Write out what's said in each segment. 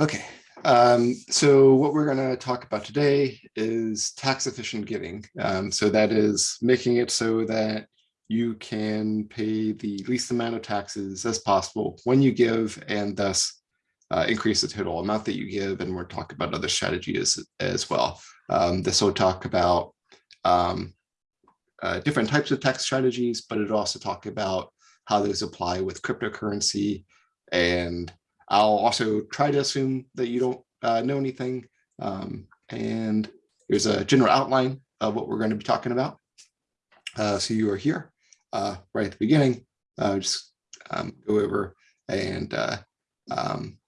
Okay, um, so what we're going to talk about today is tax efficient giving. Um, so that is making it so that you can pay the least amount of taxes as possible when you give and thus uh, increase the total amount that you give. And we're talking about other strategies as well. Um, this will talk about um, uh, different types of tax strategies, but it also talk about how those apply with cryptocurrency. And I'll also try to assume that you don't uh, know anything. Um, and here's a general outline of what we're going to be talking about. Uh, so you are here uh, right at the beginning. Uh, just um, go over and uh, um,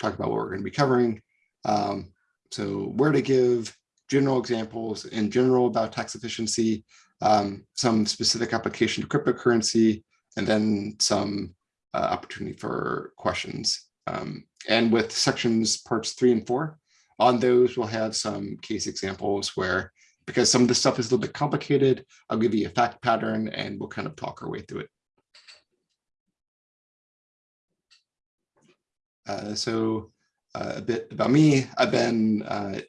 talk about what we're going to be covering. Um, so where to give general examples in general about tax efficiency, um, some specific application to cryptocurrency, and then some opportunity for questions. Um, and with sections parts three and four, on those we'll have some case examples where, because some of the stuff is a little bit complicated, I'll give you a fact pattern and we'll kind of talk our way through it. Uh, so uh, a bit about me, I've been uh,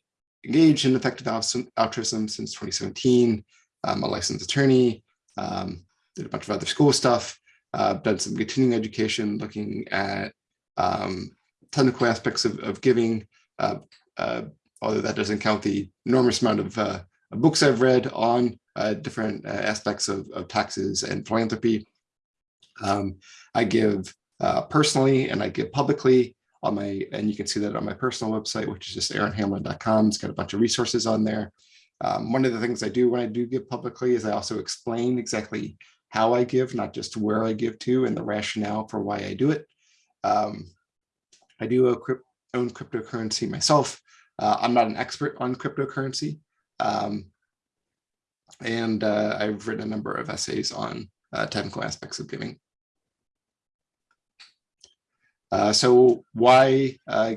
engaged in effective altruism since 2017. I'm a licensed attorney, um, did a bunch of other school stuff, uh, done some continuing education looking at um, technical aspects of, of giving, uh, uh, although that doesn't count the enormous amount of uh, books I've read on uh, different aspects of, of, taxes and philanthropy. Um, I give personally and I give publicly on my, and you can see that on my personal website, which is just aaronhamlin.com. It's got a bunch of resources on there. Um, one of the things I do when I do give publicly is I also explain exactly how I give, not just where I give to and the rationale for why I do it. Um, I do own cryptocurrency myself. Uh, I'm not an expert on cryptocurrency. Um, and uh, I've written a number of essays on uh, technical aspects of giving. Uh, so why, uh,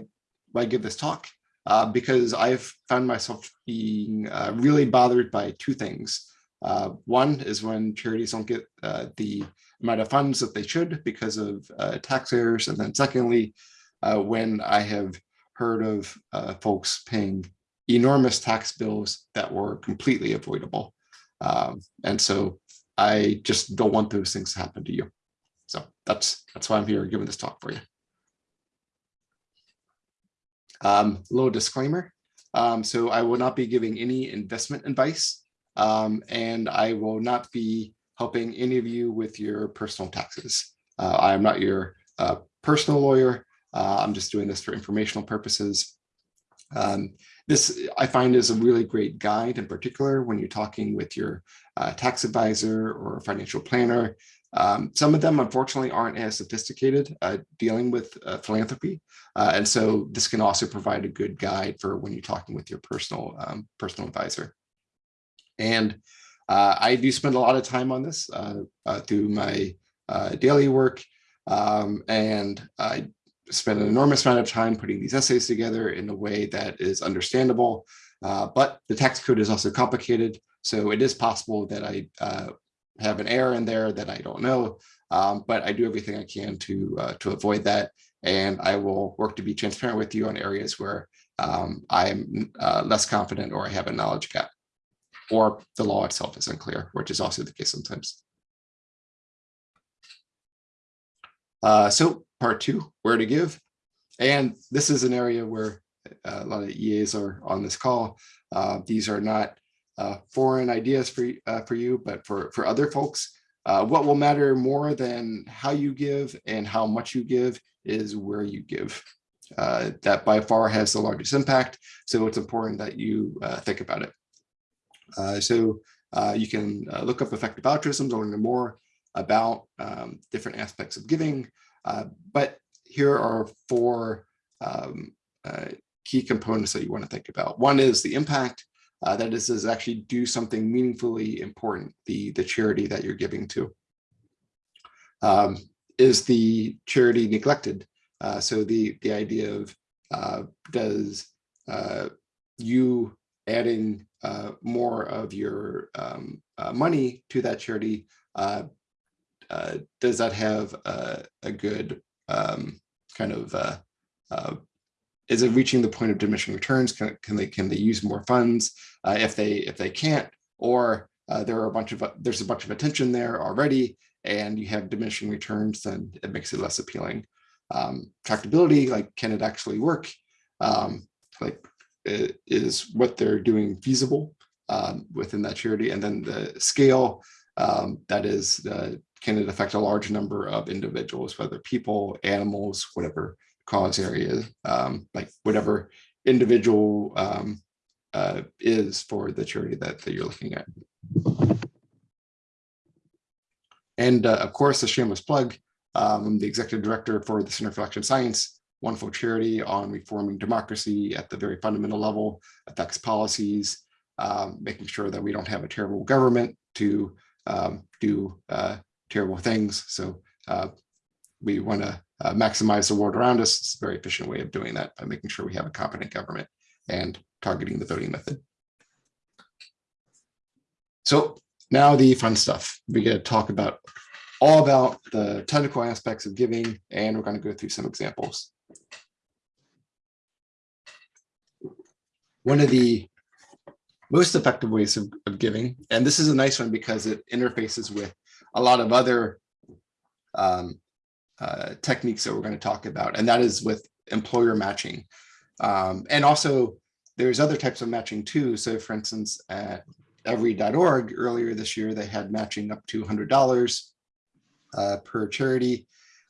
why give this talk? Uh, because I've found myself being really bothered by two things. Uh, one is when charities don't get uh, the amount of funds that they should because of uh, tax errors. And then secondly, uh, when I have heard of uh, folks paying enormous tax bills that were completely avoidable. Um, and so I just don't want those things to happen to you. So that's that's why I'm here giving this talk for you. Um, little disclaimer. Um, so I will not be giving any investment advice um, and I will not be helping any of you with your personal taxes. Uh, I am not your uh, personal lawyer. Uh, I'm just doing this for informational purposes. Um, this I find is a really great guide in particular when you're talking with your uh, tax advisor or financial planner. Um, some of them, unfortunately, aren't as sophisticated uh, dealing with uh, philanthropy. And so this can also provide a good guide for when you're talking with your personal um, personal advisor. And uh, I do spend a lot of time on this uh, uh, through my uh, daily work. Um, and I spend an enormous amount of time putting these essays together in a way that is understandable. Uh, but the tax code is also complicated. So it is possible that I uh, have an error in there that I don't know. Um, but I do everything I can to to avoid that. And I will work to be transparent with you on areas where um, I'm less confident or I have a knowledge gap or the law itself is unclear, which is also the case sometimes. Uh, so part two, where to give. And this is an area where uh, a lot of EAs are on this call. Uh, these are not uh, foreign ideas for, uh, for you, but for, for other folks. Uh, what will matter more than how you give and how much you give is where you give. that by far has the largest impact. So it's important that you think about it. Uh, so uh, you can uh, look up effective altruism to learn more about um, different aspects of giving. but here are four um, key components that you want to think about. One is the impact. Uh, that is, is actually do something meaningfully important, the, the charity that you're giving to. Um, is the charity neglected? Uh, so the, the idea of uh, does you adding uh, more of your um, uh, money to that charity, uh, uh does that have a, a good um, kind of uh, uh, is it reaching the point of diminishing returns? Can, can they can they use more funds if they if they can't? Or there are a bunch of there's a bunch of attention there already, and you have diminishing returns, then it makes it less appealing. Um, tractability, like can it actually work? Um, like is what they're doing feasible um, within that charity, and then the scale um, that is uh, can it affect a large number of individuals, whether people, animals, whatever cause area, um, like whatever individual um, uh, is for the charity that, that you're looking at. And uh, of course, a shameless plug, um, I'm the executive director for the Center for Election Science, wonderful charity on reforming democracy at the very fundamental level, affects policies, um, making sure that we don't have a terrible government to um, do uh, terrible things. So uh, we want to uh, maximize the world around us. It's a very efficient way of doing that by making sure we have a competent government and targeting the voting method. So now the fun stuff. We get to talk about all about the technical aspects of giving, and we're going to go through some examples. One of the most effective ways of, of giving, and this is a nice one because it interfaces with a lot of other um, uh, techniques that we're going to talk about, and that is with employer matching. Um, and also, there's other types of matching too. So for instance, at every.org earlier this year, they had matching up to $100 uh, per charity.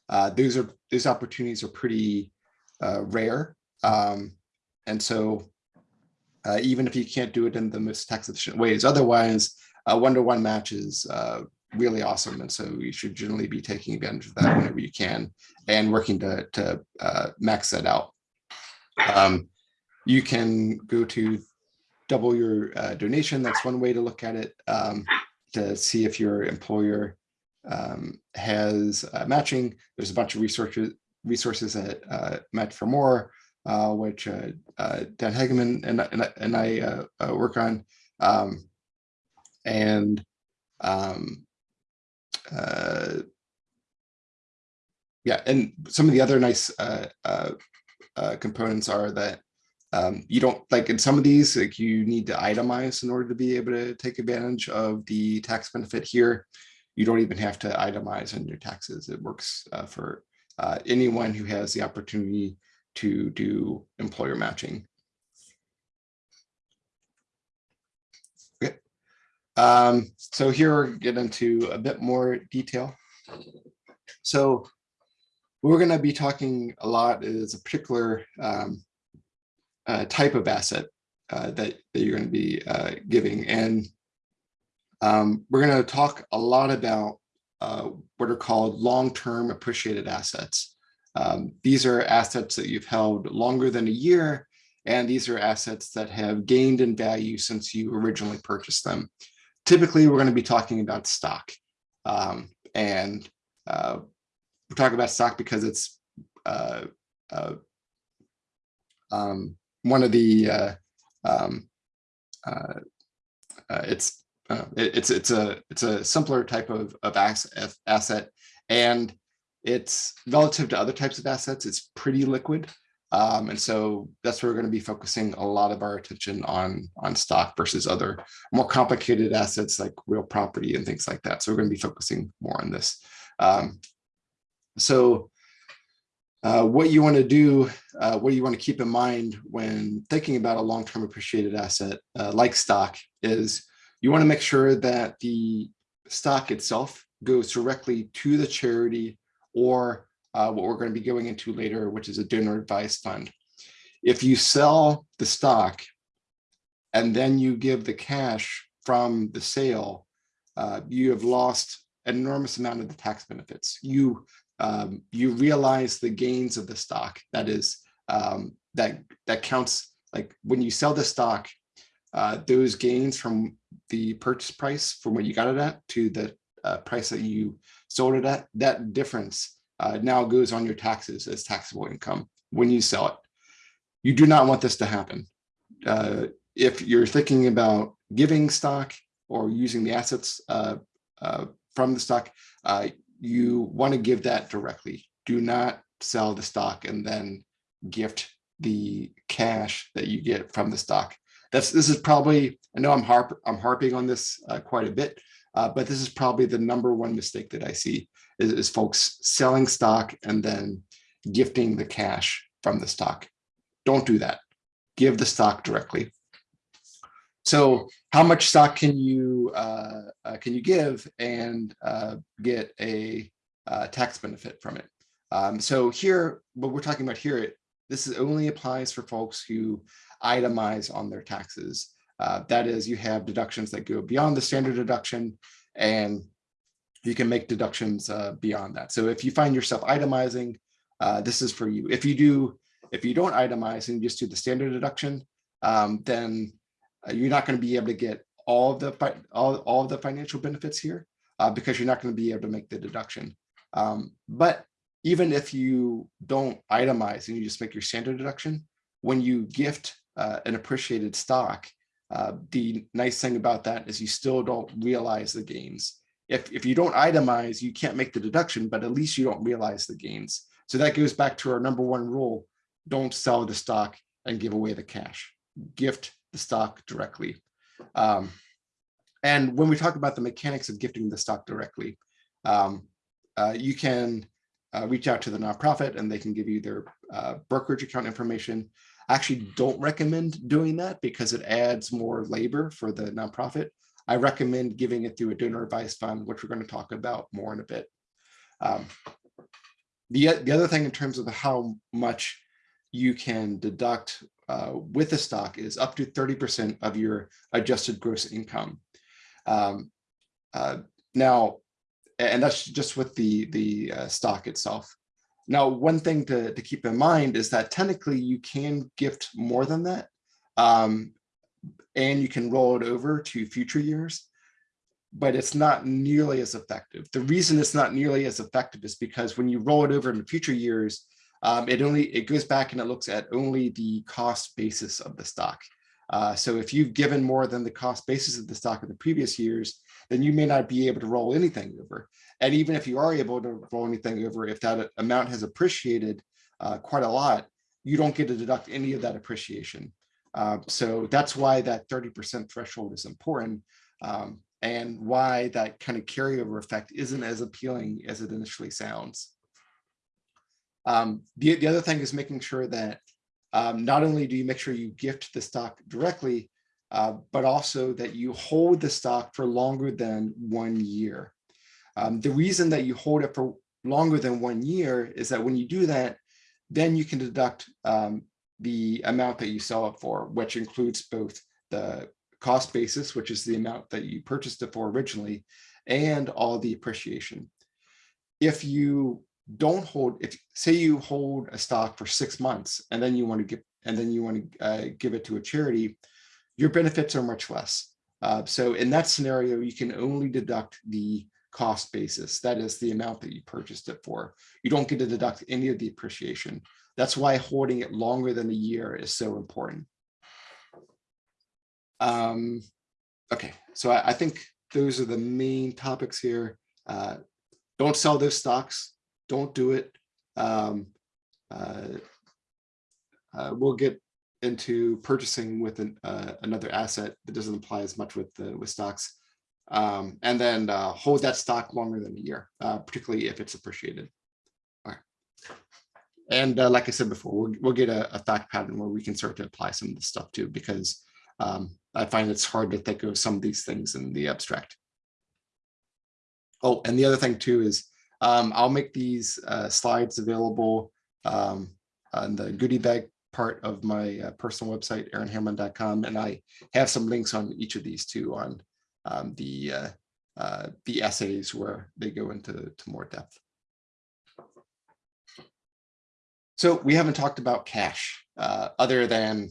Uh, those are those opportunities are pretty uh, rare. Um, and so uh, even if you can't do it in the most tax efficient ways, otherwise, one-to-one -one match is uh, really awesome. And so you should generally be taking advantage of that whenever you can and working to, to uh, max that out. Um, you can go to double your uh, donation. That's one way to look at it um, to see if your employer um, has uh, matching. There's a bunch of resources resources at uh, Match for More, uh, which uh, uh, Dan Hageman and, and, and I work on. Um, and um, uh, yeah, and some of the other nice uh, uh, uh, components are that um, you don't like in some of these, like you need to itemize in order to be able to take advantage of the tax benefit here. You don't even have to itemize on your taxes. It works uh, for uh, anyone who has the opportunity to do employer matching. Um, so here we're get into a bit more detail. So we're going to be talking a lot is a particular um, uh, type of asset uh, that, that you're going to be uh, giving. And um, we're going to talk a lot about uh, what are called long-term appreciated assets. Um, these are assets that you've held longer than a year, and these are assets that have gained in value since you originally purchased them typically we're going to be talking about stock. Um, and uh, we're talking about stock because it's uh, uh, um, one of the uh, um, uh, uh, it's it, it's it's a it's a simpler type of of asset and it's relative to other types of assets it's pretty liquid um, and so that's where we're going to be focusing a lot of our attention on, on stock versus other more complicated assets like real property and things like that. So we're going to be focusing more on this. Um, so uh, what you want to do, uh, what you want to keep in mind when thinking about a long-term appreciated asset uh, like stock is you want to make sure that the stock itself goes directly to the charity or uh, what we're going to be going into later, which is a donor advised fund. If you sell the stock and then you give the cash from the sale, uh, you have lost an enormous amount of the tax benefits. You um, you realize the gains of the stock. That is um, that that counts. Like when you sell the stock, uh, those gains from the purchase price from what you got it at to the uh, price that you sold it at, that difference uh, now goes on your taxes as taxable income when you sell it. You do not want this to happen. Uh, if you're thinking about giving stock or using the assets uh, uh from the stock, uh, you want to give that directly. Do not sell the stock and then gift the cash that you get from the stock. That's this is probably I know I'm harp I'm harping on this uh, quite a bit, uh, but this is probably the number one mistake that I see is, is folks selling stock and then gifting the cash from the stock. Don't do that. Give the stock directly. So how much stock can you uh, uh, can you give and uh, get a uh, tax benefit from it? Um, so here, what we're talking about here, this is only applies for folks who itemize on their taxes. Uh, that is, you have deductions that go beyond the standard deduction, and you can make deductions uh, beyond that. So if you find yourself itemizing, this is for you. If you do, if you don't itemize and just do the standard deduction, um, then uh, you're not going to be able to get all of the all, all of the financial benefits here uh, because you're not going to be able to make the deduction. Um, but even if you don't itemize and you just make your standard deduction, when you gift uh, an appreciated stock, uh, the nice thing about that is you still don't realize the gains. If, if you don't itemize, you can't make the deduction, but at least you don't realize the gains. So that goes back to our number one rule, don't sell the stock and give away the cash. Gift the stock directly. Um, and when we talk about the mechanics of gifting the stock directly, um, uh, you can uh, reach out to the nonprofit and they can give you their uh, brokerage account information. I actually don't recommend doing that because it adds more labor for the nonprofit. I recommend giving it through a donor advised fund, which we're going to talk about more in a bit. Um, the, the other thing in terms of how much you can deduct uh, with a stock is up to 30% of your adjusted gross income. Um, uh, now, and that's just with the, the uh, stock itself. Now, one thing to, to keep in mind is that technically you can gift more than that. Um, and you can roll it over to future years, but it's not nearly as effective. The reason it's not nearly as effective is because when you roll it over into future years, um, it only it goes back and it looks at only the cost basis of the stock. Uh, so if you've given more than the cost basis of the stock in the previous years, then you may not be able to roll anything over. And even if you are able to roll anything over, if that amount has appreciated uh, quite a lot, you don't get to deduct any of that appreciation. Uh, so that's why that 30% threshold is important um, and why that kind of carryover effect isn't as appealing as it initially sounds. Um, the, the other thing is making sure that um, not only do you make sure you gift the stock directly, uh, but also that you hold the stock for longer than one year. Um, the reason that you hold it for longer than one year is that when you do that, then you can deduct um, the amount that you sell it for, which includes both the cost basis, which is the amount that you purchased it for originally, and all the appreciation. If you don't hold if say you hold a stock for six months and then you want to get and then you want to uh, give it to a charity your benefits are much less. Uh, so in that scenario you can only deduct the cost basis. That is the amount that you purchased it for. You don't get to deduct any of the appreciation. That's why holding it longer than a year is so important. Um okay so I, I think those are the main topics here. Uh, don't sell those stocks. Don't do it. Um, uh, uh, we'll get into purchasing with an, uh, another asset that doesn't apply as much with the with stocks. Um, and then uh, hold that stock longer than a year, uh, particularly if it's appreciated. All right. And uh, like I said before, we'll, we'll get a, a, fact pattern where we can start to apply some of this stuff too, because um, I find it's hard to think of some of these things in the abstract. Oh, and the other thing too is um, I'll make these uh, slides available um, on the goodie bag part of my uh, personal website, aaronhamlin.com, and I have some links on each of these two on um, the uh, uh, the essays where they go into to more depth. So we haven't talked about cash uh, other than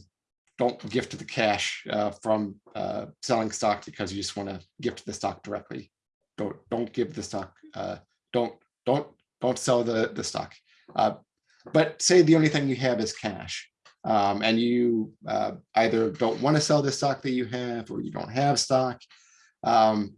don't gift the cash uh, from uh, selling stock because you just want to gift the stock directly. Don't don't give the stock don't don't don't sell the the stock. But say the only thing you have is cash, um, and you uh, either don't want to sell the stock that you have, or you don't have stock, um,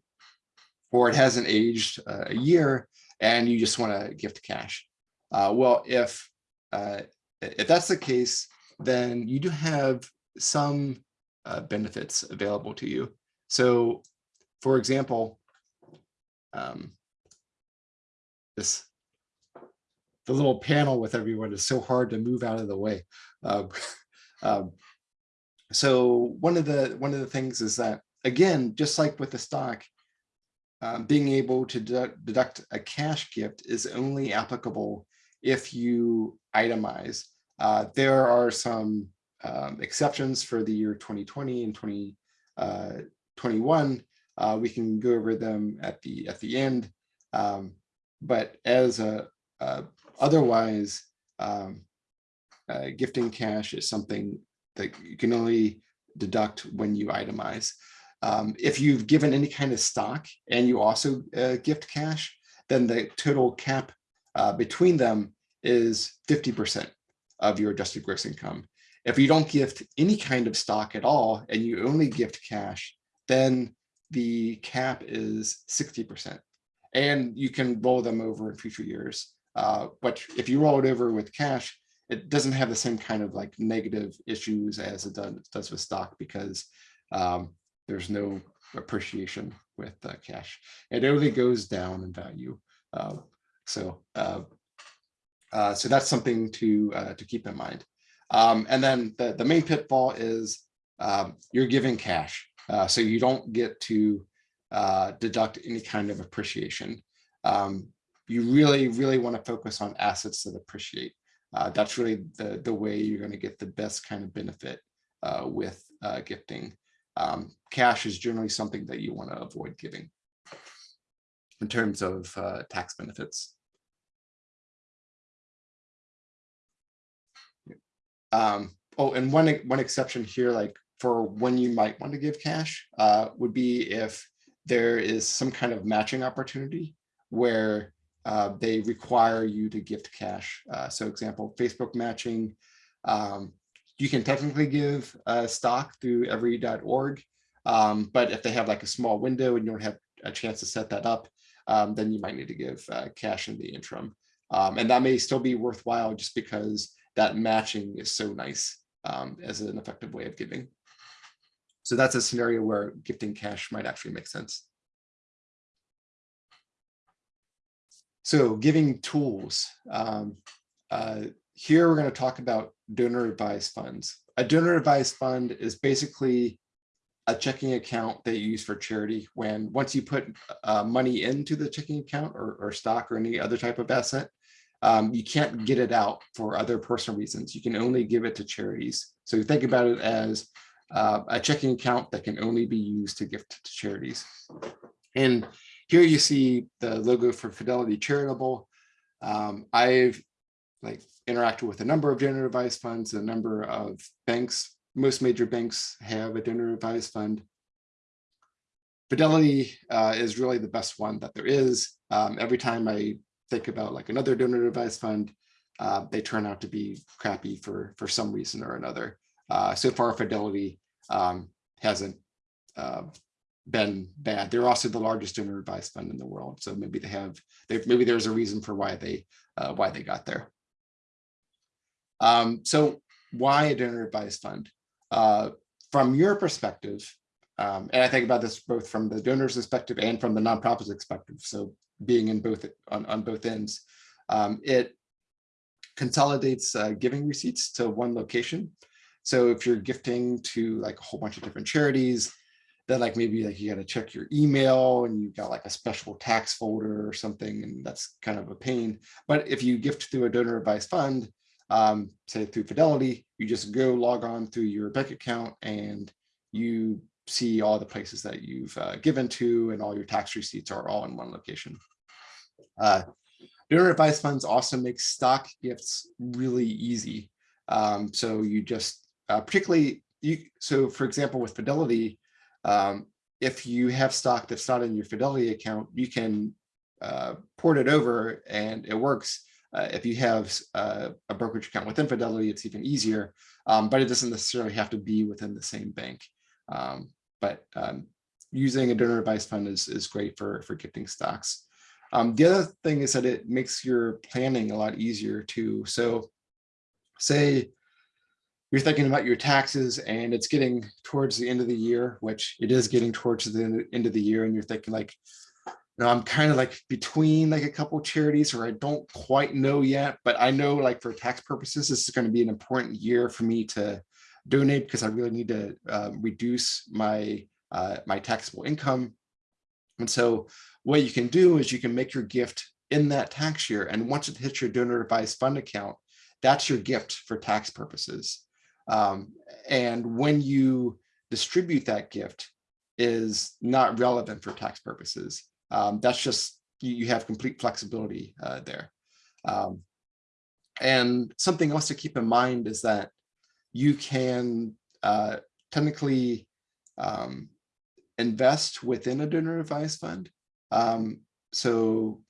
or it hasn't aged uh, a year, and you just want to gift cash. Uh, well, if uh, if that's the case, then you do have some uh, benefits available to you. So for example, um, this the little panel with everyone is so hard to move out of the way. Um, um, so one of the one of the things is that again, just like with the stock, um, being able to deduct a cash gift is only applicable if you itemize. Uh, there are some um, exceptions for the year 2020 and 2021. Uh, uh, we can go over them at the at the end. Um, but as a, a otherwise, um, uh, gifting cash is something that you can only deduct when you itemize. Um, if you've given any kind of stock and you also uh, gift cash, then the total cap uh, between them is 50% of your adjusted gross income. If you don't gift any kind of stock at all and you only gift cash, then the cap is 60%. And you can roll them over in future years. Uh, but if you roll it over with cash, it doesn't have the same kind of like negative issues as it does, does with stock because um, there's no appreciation with uh, cash. It only goes down in value. Uh, so uh, uh, so that's something to uh, to keep in mind. Um, and then the, the main pitfall is um, you're giving cash. Uh, so you don't get to deduct any kind of appreciation. Um, you really, really want to focus on assets that appreciate. Uh, that's really the, the way you're going to get the best kind of benefit uh, with uh, gifting. Um, cash is generally something that you want to avoid giving in terms of uh, tax benefits. Um, oh, and one one exception here, like for when you might want to give cash, uh, would be if there is some kind of matching opportunity where uh, they require you to gift cash. Uh, so example, Facebook matching, um, you can technically give uh, stock through every.org, um, but if they have like a small window and you don't have a chance to set that up, um, then you might need to give uh, cash in the interim. Um, and that may still be worthwhile just because that matching is so nice um, as an effective way of giving. So that's a scenario where gifting cash might actually make sense. So giving tools. Um, uh, here we're going to talk about donor advised funds. A donor advised fund is basically a checking account that you use for charity when once you put uh, money into the checking account or, or stock or any other type of asset, um, you can't get it out for other personal reasons. You can only give it to charities. So think about it as uh, a checking account that can only be used to gift to charities. And here you see the logo for Fidelity Charitable. Um, I've like interacted with a number of donor advised funds, a number of banks. Most major banks have a donor advised fund. Fidelity uh, is really the best one that there is. Um, every time I think about like another donor advised fund, uh, they turn out to be crappy for, for some reason or another. Uh, so far, Fidelity um, hasn't uh, been bad. They're also the largest donor advised fund in the world. So maybe they have, maybe there's a reason for why they, uh, why they got there. Um, so why a donor advised fund? Uh, from your perspective, um, and I think about this both from the donor's perspective and from the nonprofit's perspective. So being in both on, on both ends. Um, it consolidates uh, giving receipts to one location. So if you're gifting to like a whole bunch of different charities, then like maybe like you got to check your email and you got like a special tax folder or something, and that's kind of a pain. But if you gift through a donor advised fund, um, say through Fidelity, you just go log on through your bank account and you see all the places that you've uh, given to and all your tax receipts are all in one location. Uh, donor advised funds also make stock gifts really easy. Um, so you just uh, particularly, you, so for example, with Fidelity, um, if you have stock that's not in your Fidelity account, you can uh, port it over and it works. Uh, if you have uh, a brokerage account within Fidelity, it's even easier, um, but it doesn't necessarily have to be within the same bank. Um, but um, using a donor advised fund is, is great for, for gifting stocks. Um, the other thing is that it makes your planning a lot easier too. So say you're thinking about your taxes and it's getting towards the end of the year, which it is getting towards the end of the year, and you're thinking like, you know, I'm kind of like between like a couple charities or I don't quite know yet, but I know like for tax purposes, this is going to be an important year for me to donate because I really need to uh, reduce my uh, my taxable income. And so what you can do is you can make your gift in that tax year. And once it hits your donor advised fund account, that's your gift for tax purposes. Um, and when you distribute that gift is not relevant for tax purposes. Um, that's just, you, you, have complete flexibility uh, there. Um, and something else to keep in mind is that you can uh, technically um, invest within a donor advised fund. Um, so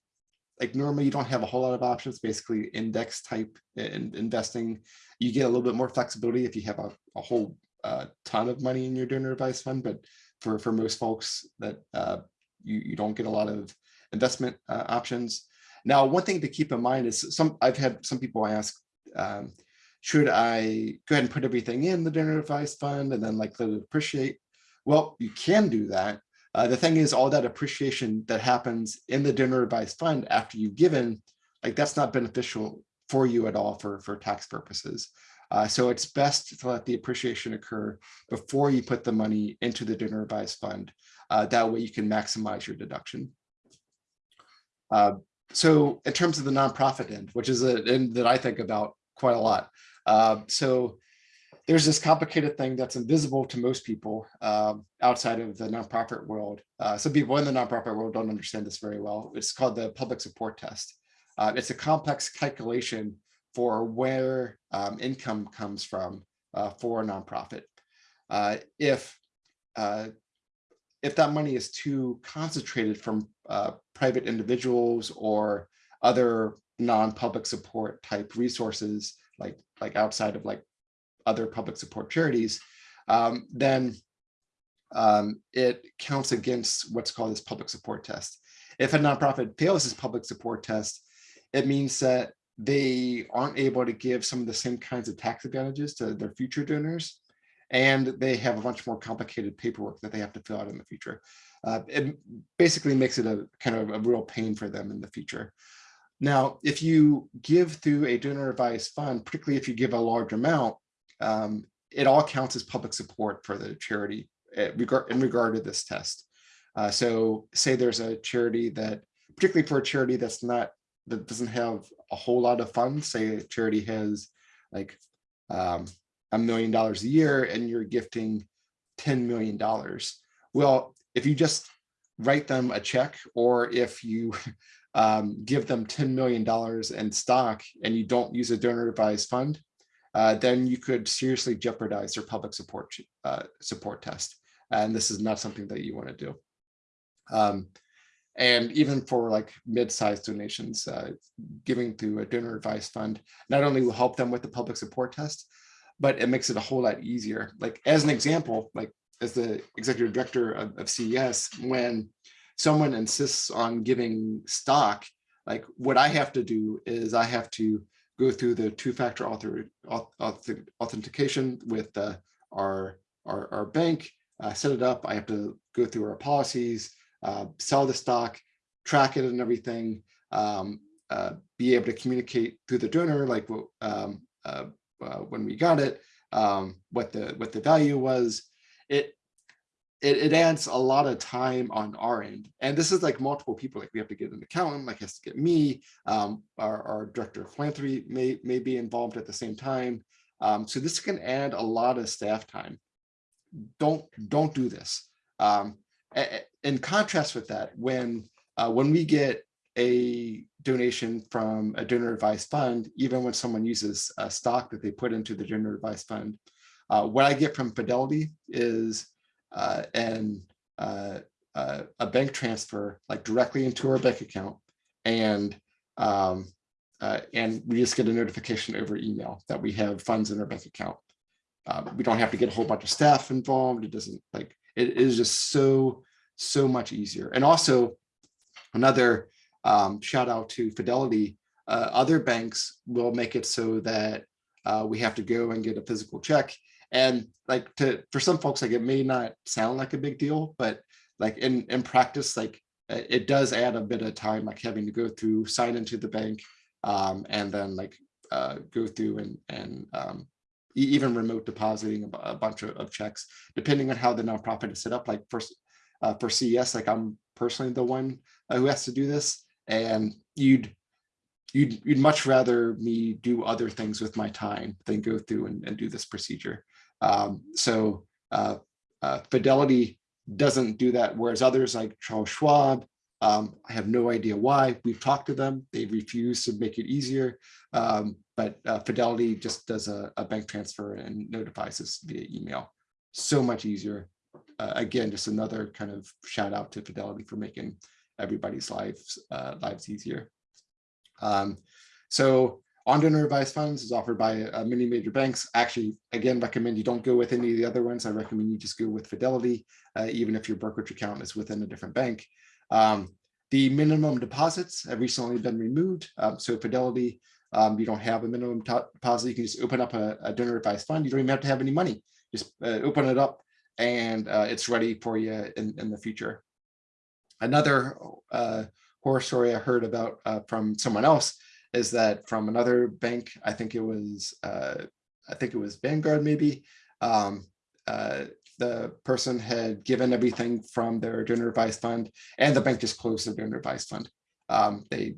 like normally you don't have a whole lot of options, basically index type in, investing. You get a little bit more flexibility if you have a, a whole uh, ton of money in your donor advised fund, but for, for most folks that uh, you, you don't get a lot of investment uh, options. Now, one thing to keep in mind is some I've had some people ask, um, should I go ahead and put everything in the donor advised fund and then like let it appreciate? Well, you can do that. Uh, the thing is all that appreciation that happens in the donor advised fund after you've given, like that's not beneficial for you at all for, for tax purposes. Uh, so it's best to let the appreciation occur before you put the money into the donor advised fund. Uh, that way you can maximize your deduction. Uh, so in terms of the nonprofit end, which is an end that I think about quite a lot. Uh, so there's this complicated thing that's invisible to most people um, outside of the nonprofit world. Uh, some people in the nonprofit world don't understand this very well. It's called the public support test. Uh, it's a complex calculation for where um, income comes from uh, for a nonprofit. Uh, if uh, if that money is too concentrated from uh, private individuals or other non-public support type resources, like like outside of like other public support charities, um, then um, it counts against what's called this public support test. If a nonprofit fails this public support test, it means that they aren't able to give some of the same kinds of tax advantages to their future donors, and they have a bunch more complicated paperwork that they have to fill out in the future. Uh, it basically makes it a kind of a real pain for them in the future. Now, if you give through a donor advised fund, particularly if you give a large amount, um, it all counts as public support for the charity eh, in regard to this test. Uh, so say there's a charity that, particularly for a charity that's not, that doesn't have a whole lot of funds, say a charity has like um, a million dollars a year and you're gifting $10 million. Well, if you just write them a check or if you um, give them $10 million in stock and you don't use a donor advised fund, uh, then you could seriously jeopardize their public support uh, support test. And this is not something that you want to do. Um, and even for like mid-sized donations, uh, giving through a donor advised fund not only will help them with the public support test, but it makes it a whole lot easier. Like as an example, like as the executive director of, of CES, when someone insists on giving stock, like what I have to do is I have to go through the two-factor author, authentication with uh, our, our, our bank, uh, set it up. I have to go through our policies, uh, sell the stock, track it and everything, um, uh, be able to communicate through the donor, like um, uh, uh, when we got it, um, what the what the value was. It it, it adds a lot of time on our end. And this is like multiple people, like we have to get an accountant, like has to get me, um, our, our director of philanthropy may, may be involved at the same time. Um, so this can add a lot of staff time. Don't, don't do this. Um, in contrast with that, when, uh, when we get a donation from a donor advised fund, even when someone uses a stock that they put into the donor advised fund, uh, what I get from Fidelity is uh, and uh, uh, a bank transfer like directly into our bank account and um, uh, and we just get a notification over email that we have funds in our bank account. Um, we don't have to get a whole bunch of staff involved. It doesn't like it is just so so much easier. And also another um, shout out to Fidelity. Uh, other banks will make it so that uh, we have to go and get a physical check. And like to, for some folks, like it may not sound like a big deal, but like in, in practice, like it does add a bit of time, like having to go through, sign into the bank, um, and then like uh, go through and, and um, even remote depositing a, bunch of, of checks, depending on how the nonprofit is set up. Like for, uh, for CES, like I'm personally the one uh, who has to do this, and you'd you'd you'd much rather me do other things with my time than go through and, and do this procedure. Um, so uh, uh, Fidelity doesn't do that, whereas others like Charles Schwab, um, I have no idea why. We've talked to them; they refuse to make it easier. Um, but uh, Fidelity just does a, a bank transfer and notifies us via email. So much easier. Uh, again, just another kind of shout out to Fidelity for making everybody's lives uh, lives easier. Um, so on-donor advised funds is offered by uh, many major banks. Actually, again, recommend you don't go with any of the other ones. I recommend you just go with Fidelity, uh, even if your brokerage account is within a different bank. Um, the minimum deposits have recently been removed. Um, so Fidelity, um, you don't have a minimum deposit. You can just open up a, a donor advised fund. You don't even have to have any money. Just uh, open it up and uh, it's ready for you in, in the future. Another uh, horror story I heard about uh, from someone else is that from another bank, I think it was, uh, I think it was Vanguard maybe, um, uh, the person had given everything from their donor advised fund and the bank just closed their donor advised fund. Um, they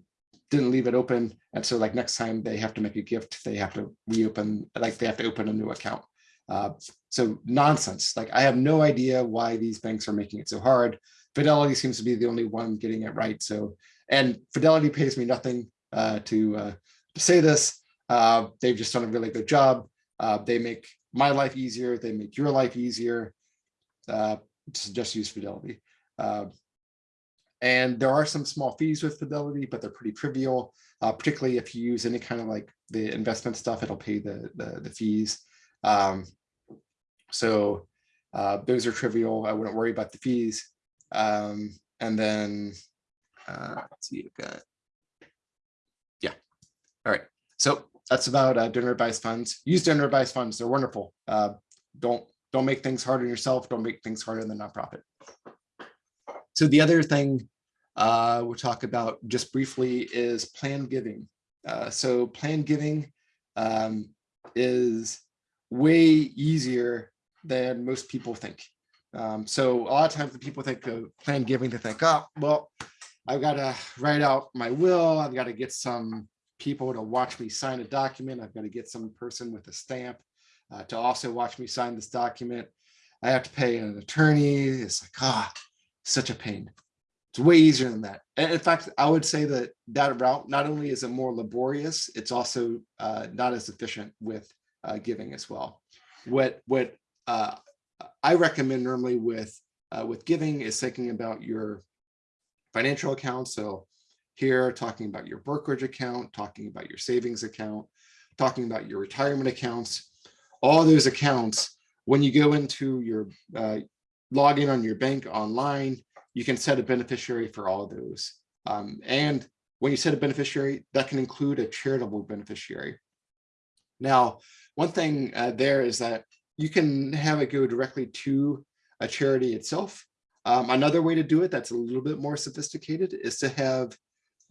didn't leave it open. And so like next time they have to make a gift, they have to reopen, like they have to open a new account. Uh, so nonsense. Like I have no idea why these banks are making it so hard. Fidelity seems to be the only one getting it right. So, and Fidelity pays me nothing uh, to uh, to say this. Uh, they've just done a really good job. Uh, they make my life easier. They make your life easier. Uh, just, just use Fidelity. And there are some small fees with Fidelity, but they're pretty trivial. Particularly if you use any kind of like the investment stuff, it'll pay the the, the fees. Um, so those are trivial. I wouldn't worry about the fees. Um, and then uh, let's see, I've got. All right. So that's about uh, donor advised funds. Use donor advised funds. They're wonderful. Uh, don't don't make things hard on yourself. Don't make things harder than nonprofit. So the other thing uh, we'll talk about just briefly is planned giving. Uh, so planned giving um, is way easier than most people think. Um, so a lot of times when people think of planned giving, they think, oh, well, I've got to write out my will. I've got to get some people to watch me sign a document. I've got to get some person with a stamp uh, to also watch me sign this document. I have to pay an attorney. It's like, ah, such a pain. It's way easier than that. And in fact, I would say that that route, not only is it more laborious, it's also uh, not as efficient with uh, giving as well. What, what uh, I recommend normally with, uh, with giving is thinking about your financial account. So here, talking about your brokerage account, talking about your savings account, talking about your retirement accounts, all those accounts, when you go into your uh, log in on your bank online, you can set a beneficiary for all those. Um, and when you set a beneficiary, that can include a charitable beneficiary. Now, one thing uh, there is that you can have it go directly to a charity itself. Um, another way to do it that's a little bit more sophisticated is to have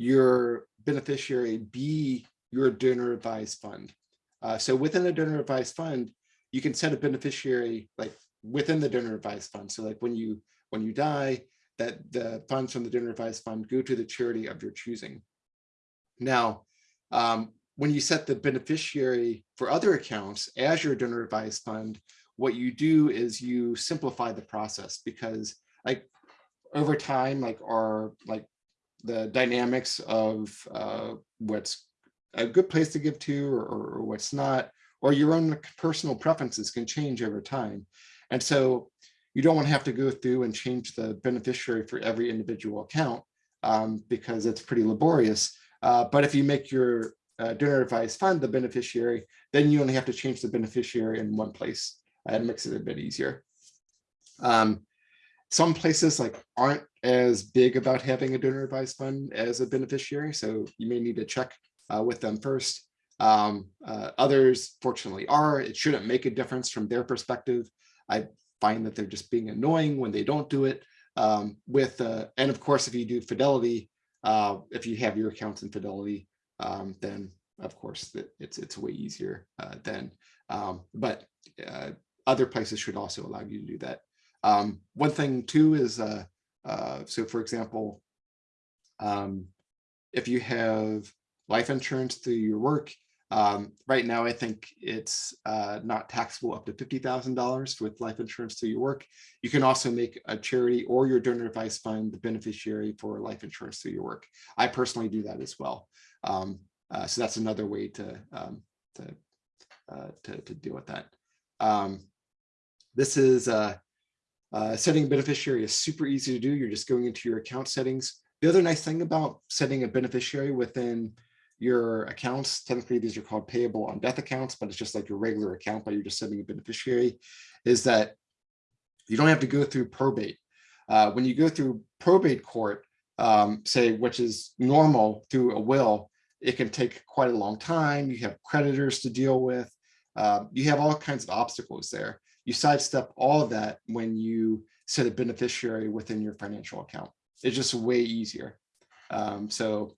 your beneficiary be your donor advised fund. Uh, so within a donor advised fund, you can set a beneficiary like within the donor advised fund. So like when you when you die, that the funds from the donor advised fund go to the charity of your choosing. Now, um, when you set the beneficiary for other accounts as your donor advised fund, what you do is you simplify the process because like over time, like our like the dynamics of uh, what's a good place to give to or, or what's not, or your own personal preferences can change over time. And so you don't want to have to go through and change the beneficiary for every individual account um, because it's pretty laborious. Uh, but if you make your uh, donor advised fund the beneficiary, then you only have to change the beneficiary in one place. and makes it a bit easier. Um, some places like aren't as big about having a donor advised fund as a beneficiary, so you may need to check uh, with them first. Um, uh, others fortunately are, it shouldn't make a difference from their perspective. I find that they're just being annoying when they don't do it. Um, with, uh, and of course, if you do Fidelity, uh, if you have your accounts in Fidelity, um, then of course it's it's way easier uh, then. Um, but uh, other places should also allow you to do that. Um, one thing too is, uh, uh, so for example, um, if you have life insurance through your work, um, right now, I think it's uh, not taxable up to $50,000 with life insurance through your work. You can also make a charity or your donor advised fund the beneficiary for life insurance through your work. I personally do that as well. Um, uh, so that's another way to, um, to, uh, to, to, deal with that. Um, this is uh, uh, setting a beneficiary is super easy to do. You're just going into your account settings. The other nice thing about setting a beneficiary within your accounts, technically these are called payable on death accounts, but it's just like your regular account, but you're just setting a beneficiary, is that you don't have to go through probate. Uh, when you go through probate court, um, say, which is normal through a will, it can take quite a long time. You have creditors to deal with. Uh, you have all kinds of obstacles there. You sidestep all of that when you set a beneficiary within your financial account. It's just way easier. Um, so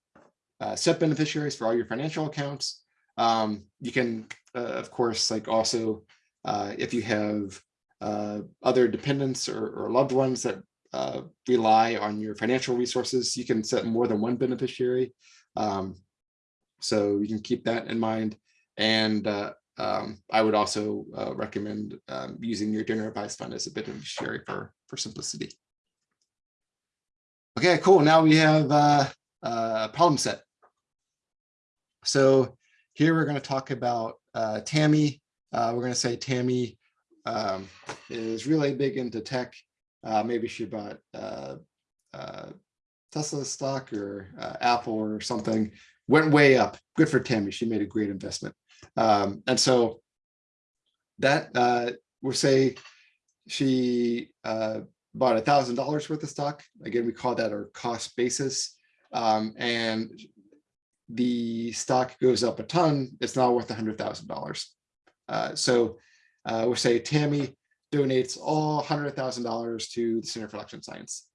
uh, set beneficiaries for all your financial accounts. Um, you can, uh, of course, like also, uh, if you have uh, other dependents or, or, loved ones that uh, rely on your financial resources, you can set more than one beneficiary. Um, so you can keep that in mind. And uh, um, I would also recommend um, using your donor advised fund as a bit of beneficiary for, for simplicity. Okay, cool. Now we have uh, problem set. So here we're going to talk about uh, Tammy. Uh, we're going to say Tammy um, is really big into tech. Uh, maybe she bought uh, uh, Tesla stock or uh, Apple or something. Went way up. Good for Tammy. She made a great investment. Um, and so that uh, we'll say she uh, bought a thousand dollars worth of stock. Again, we call that our cost basis um, and the stock goes up a ton, it's now worth a $100,000. Uh, so uh, we'll say Tammy donates all $100,000 to the Center for Election Science.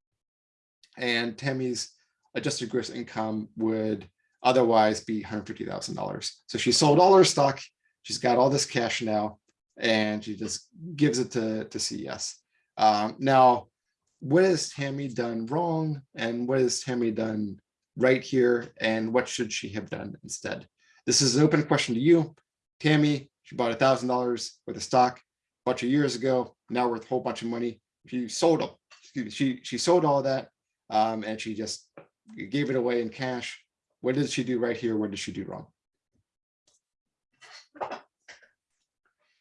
And Tammy's adjusted gross income would otherwise be $150,000. So she sold all her stock, she's got all this cash now, and she just gives it to, to CES. Um, now, what has Tammy done wrong and what has Tammy done right here and what should she have done instead? This is an open question to you. Tammy, she bought a thousand dollars worth of stock a bunch of years ago, now worth a whole bunch of money. She sold them. She she sold all that um, and she just gave it away in cash. What did she do right here? What did she do wrong?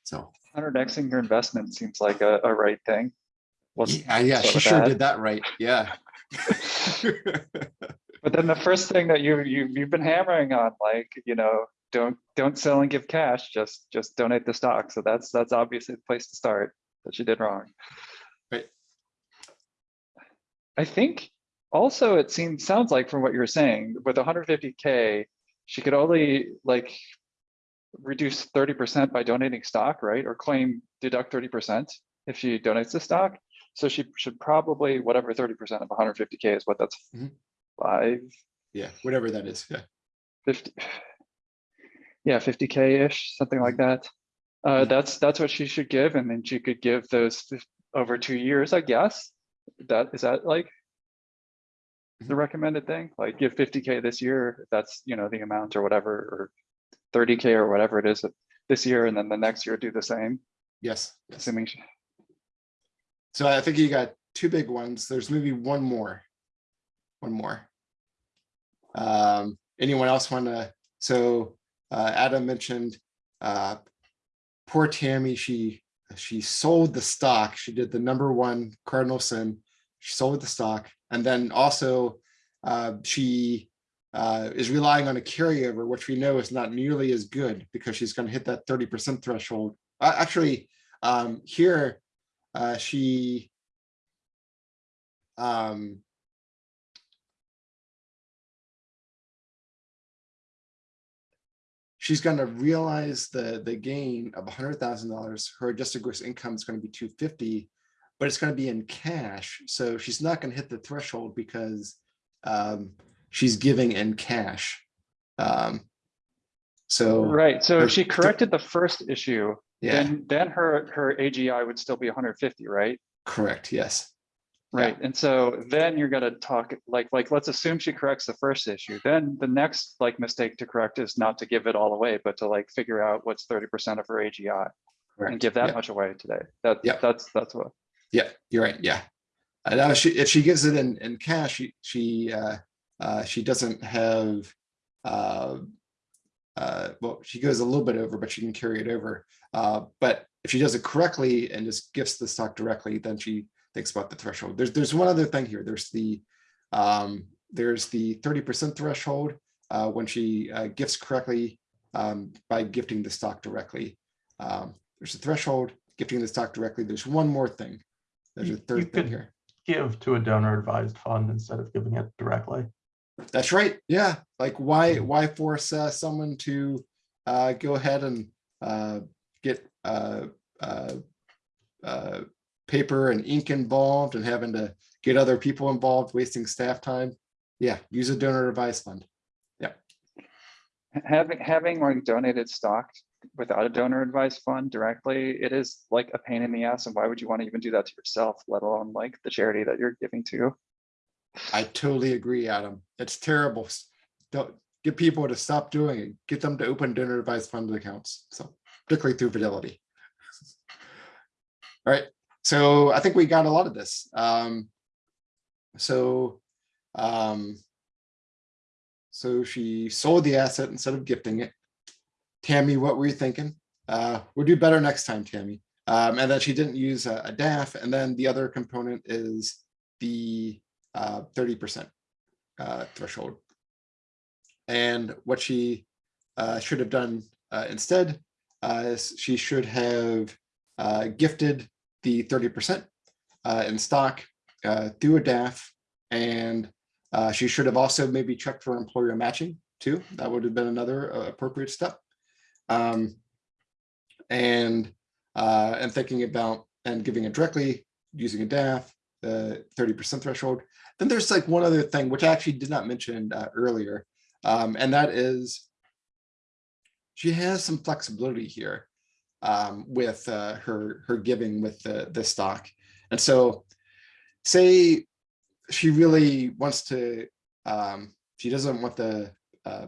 So 100xing your investment seems like a, a right thing. Wasn't yeah, yeah, she sure did that right. Yeah. but then the first thing that you you you've been hammering on, like you know, don't don't sell and give cash, just just donate the stock. So that's that's obviously the place to start that you did wrong. Right. I think also it seems sounds like from what you're saying with 150k, she could only like reduce 30% by donating stock, right? Or claim deduct 30% if she donates the stock. So she should probably, whatever 30% of 150K is what that's mm -hmm. five. Yeah, whatever that is. Yeah. 50. Yeah, 50K-ish, something like mm-hmm. that. Uh, mm -hmm. That's that's what she should give. And then she could give those over two years, I guess. That is that like the mm-hmm. recommended thing? Like give 50K this year, if that's, you know, the amount or whatever, or 30K or whatever it is this year. And then the next year do the same. Yes. Assuming so I think you got two big ones. There's maybe one more, one more. Um, anyone else want to? So uh, Adam mentioned uh, poor Tammy. She she sold the stock. She did the number one cardinal sin. She sold the stock, and then also uh, she uh, is relying on a carryover, which we know is not nearly as good because she's going to hit that 30% threshold. Uh, actually, um, here uh, she um, she's gonna realize the, the gain of hundred thousand dollars. Her adjusted gross income is gonna be two fifty, but it's gonna be in cash. So she's not gonna hit the threshold because um, she's giving in cash. Um, so, Right, so her if she corrected the first issue, yeah, then, then her, her AGI would still be hundred fifty, right? correct, yes. Yeah. Right, and so then you're gonna talk, like, like, let's assume she corrects the first issue, then the next, like, mistake to correct is not to give it all away, but to like figure out what's thirty percent of her AGI and give that yeah. much away today. That, Yeah. that's, that's what, Yeah, you're right. Yeah. Now she, if she gives it in, in cash, she, she, uh, uh, she doesn't have, uh, uh, well, she goes a little bit over, but she can carry it over. Uh, but if she does it correctly and just gifts the stock directly, then she thinks about the threshold. There's, there's one other thing here. There's the, um, there's the thirty percent threshold, uh, when she, gifts correctly, um, by gifting the stock directly. Um, there's a threshold, gifting the stock directly. There's one more thing. There's a You- you third thing could- here. give to a donor advised fund instead of giving it directly. That's right. Yeah. Like why, why force uh, someone to uh, go ahead and uh, get uh, uh, uh, paper and ink involved and having to get other people involved, wasting staff time. Yeah, use a donor advised fund. Yeah. Having, having like donated stock without a donor advised fund directly, it is like a pain in the ass, and why would you want to even do that to yourself, let alone like the charity that you're giving to? I totally agree, Adam. It's terrible. Don't get people to stop doing it. Get them to open donor advised fund accounts. So particularly through Fidelity. All right, so I think we got a lot of this. Um, so, um, so she sold the asset instead of gifting it. Tammy, what were you thinking? Uh, we'll do better next time, Tammy. Um, and then she didn't use a, a DAF, and then the other component is the uh, thirty percent uh, threshold. And what she uh, should have done uh, instead, uh, is she should have uh, gifted the thirty percent uh, in stock uh, through a DAF, and uh, she should have also maybe checked for employer matching too. That would have been another uh, appropriate step. Um, and uh, and thinking about and giving it directly using a DAF, the thirty percent threshold. Then there's like one other thing, which I actually did not mention uh, earlier, um, and that is she has some flexibility here um, with uh, her her giving with the the stock, and so say she really wants to, um, she doesn't want the uh,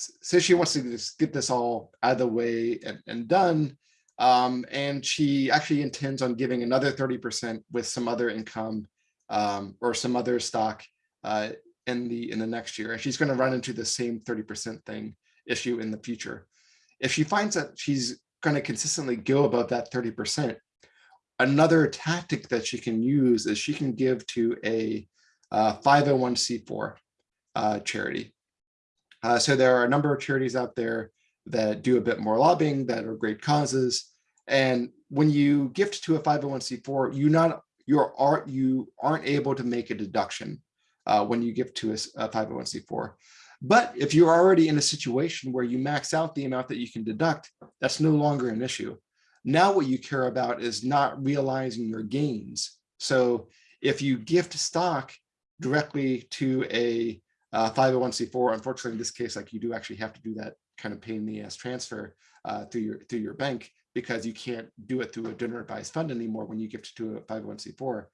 s- say she wants to just get this all out of the way and, and done. Um, and she actually intends on giving another 30% with some other income um, or some other stock uh, in the in the next year. And she's going to run into the same 30% thing issue in the future. If she finds that she's going to consistently go above that 30%, another tactic that she can use is she can give to a uh, 501c4 uh, charity. Uh, so there are a number of charities out there that do a bit more lobbying that are great causes. And when you gift to a 501c4, you not you're aren't you aren't able to make a deduction uh, when you give to a 501c4. But if you're already in a situation where you max out the amount that you can deduct, that's no longer an issue. Now what you care about is not realizing your gains. So if you gift stock directly to a uh, 501c4, unfortunately, in this case, like you do actually have to do that kind of pain in the ass transfer uh, through your through your bank because you can't do it through a donor advised fund anymore when you gift to a 501c4.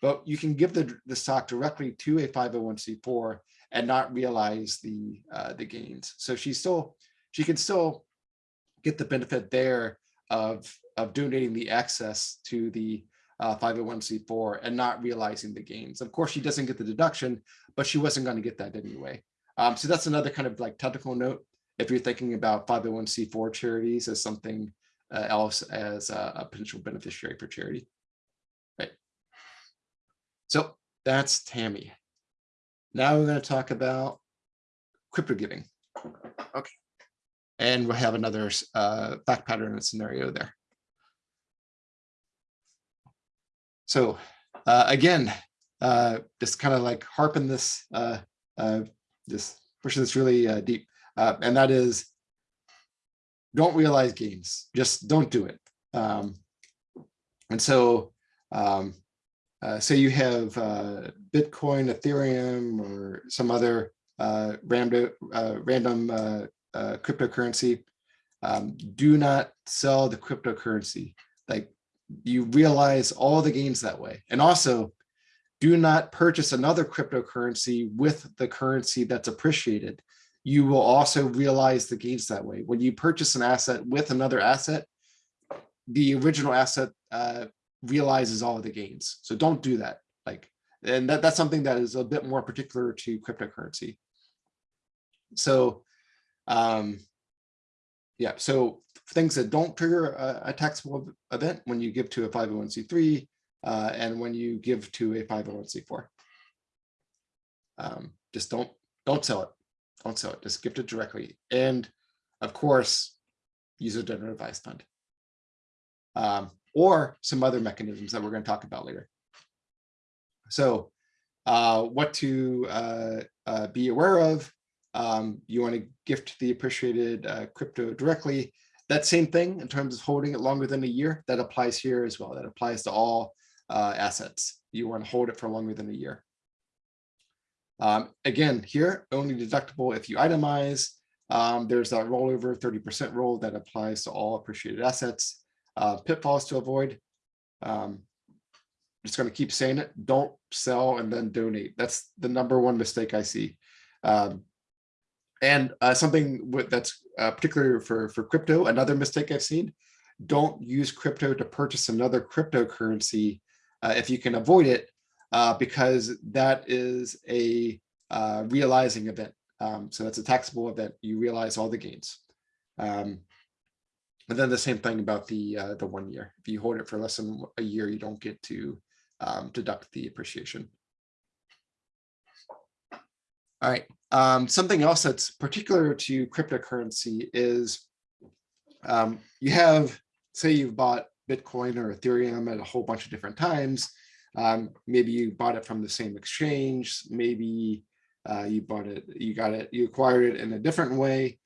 But you can give the, the stock directly to a 501c4 and not realize the uh, the gains. So she still she can still get the benefit there of of donating the access to the uh, 501c4 and not realizing the gains. Of course, she doesn't get the deduction, but she wasn't going to get that anyway. Um, so that's another kind of like technical note. If you're thinking about 501c4 charities as something uh, else as a, a potential beneficiary for charity. Right. So that's Tammy. Now we're going to talk about crypto giving. Okay. And we'll have another uh, fact pattern and scenario there. So uh, again, uh, just kind of like harping this, uh, uh, this pushing this really uh, deep, uh, and that is don't realize gains. Just don't do it. Um, and so, um, uh, say you have uh, Bitcoin, Ethereum, or some other uh, random uh, random uh, uh, cryptocurrency. Um, do not sell the cryptocurrency. Like you realize all the gains that way, and also do not purchase another cryptocurrency with the currency that's appreciated. You will also realize the gains that way. When you purchase an asset with another asset, the original asset uh, realizes all of the gains. So don't do that. Like, and that, that's something that is a bit more particular to cryptocurrency. So, um, yeah, so things that don't trigger a, a taxable event when you give to a 501c3 uh, and when you give to a 501c4. Um, just don't don't sell it. Don't sell it. Just gift it directly. And of course, use a donor advised fund. Um, or some other mechanisms that we're going to talk about later. So uh, what to uh, uh, be aware of. Um, you want to gift the appreciated uh, crypto directly. That same thing in terms of holding it longer than a year, that applies here as well. That applies to all uh, assets. You want to hold it for longer than a year. Um, again, here, only deductible if you itemize. Um, there's that rollover 30% rule that applies to all appreciated assets. Uh, pitfalls to avoid. Um, just going to keep saying it. Don't sell and then donate. That's the number one mistake I see. Um, and uh, something that's uh, particular for, for crypto, another mistake I've seen, don't use crypto to purchase another cryptocurrency uh, if you can avoid it, uh, because that is a uh, realizing event. Um, so that's a taxable event. You realize all the gains. Um, and then the same thing about the uh, the one year. If you hold it for less than a year, you don't get to um, deduct the appreciation. All right. Um, something else that's particular to cryptocurrency is um, you have, say you've bought Bitcoin or Ethereum at a whole bunch of different times. Um, maybe you bought it from the same exchange. Maybe uh, you bought it, you got it, you acquired it in a different way.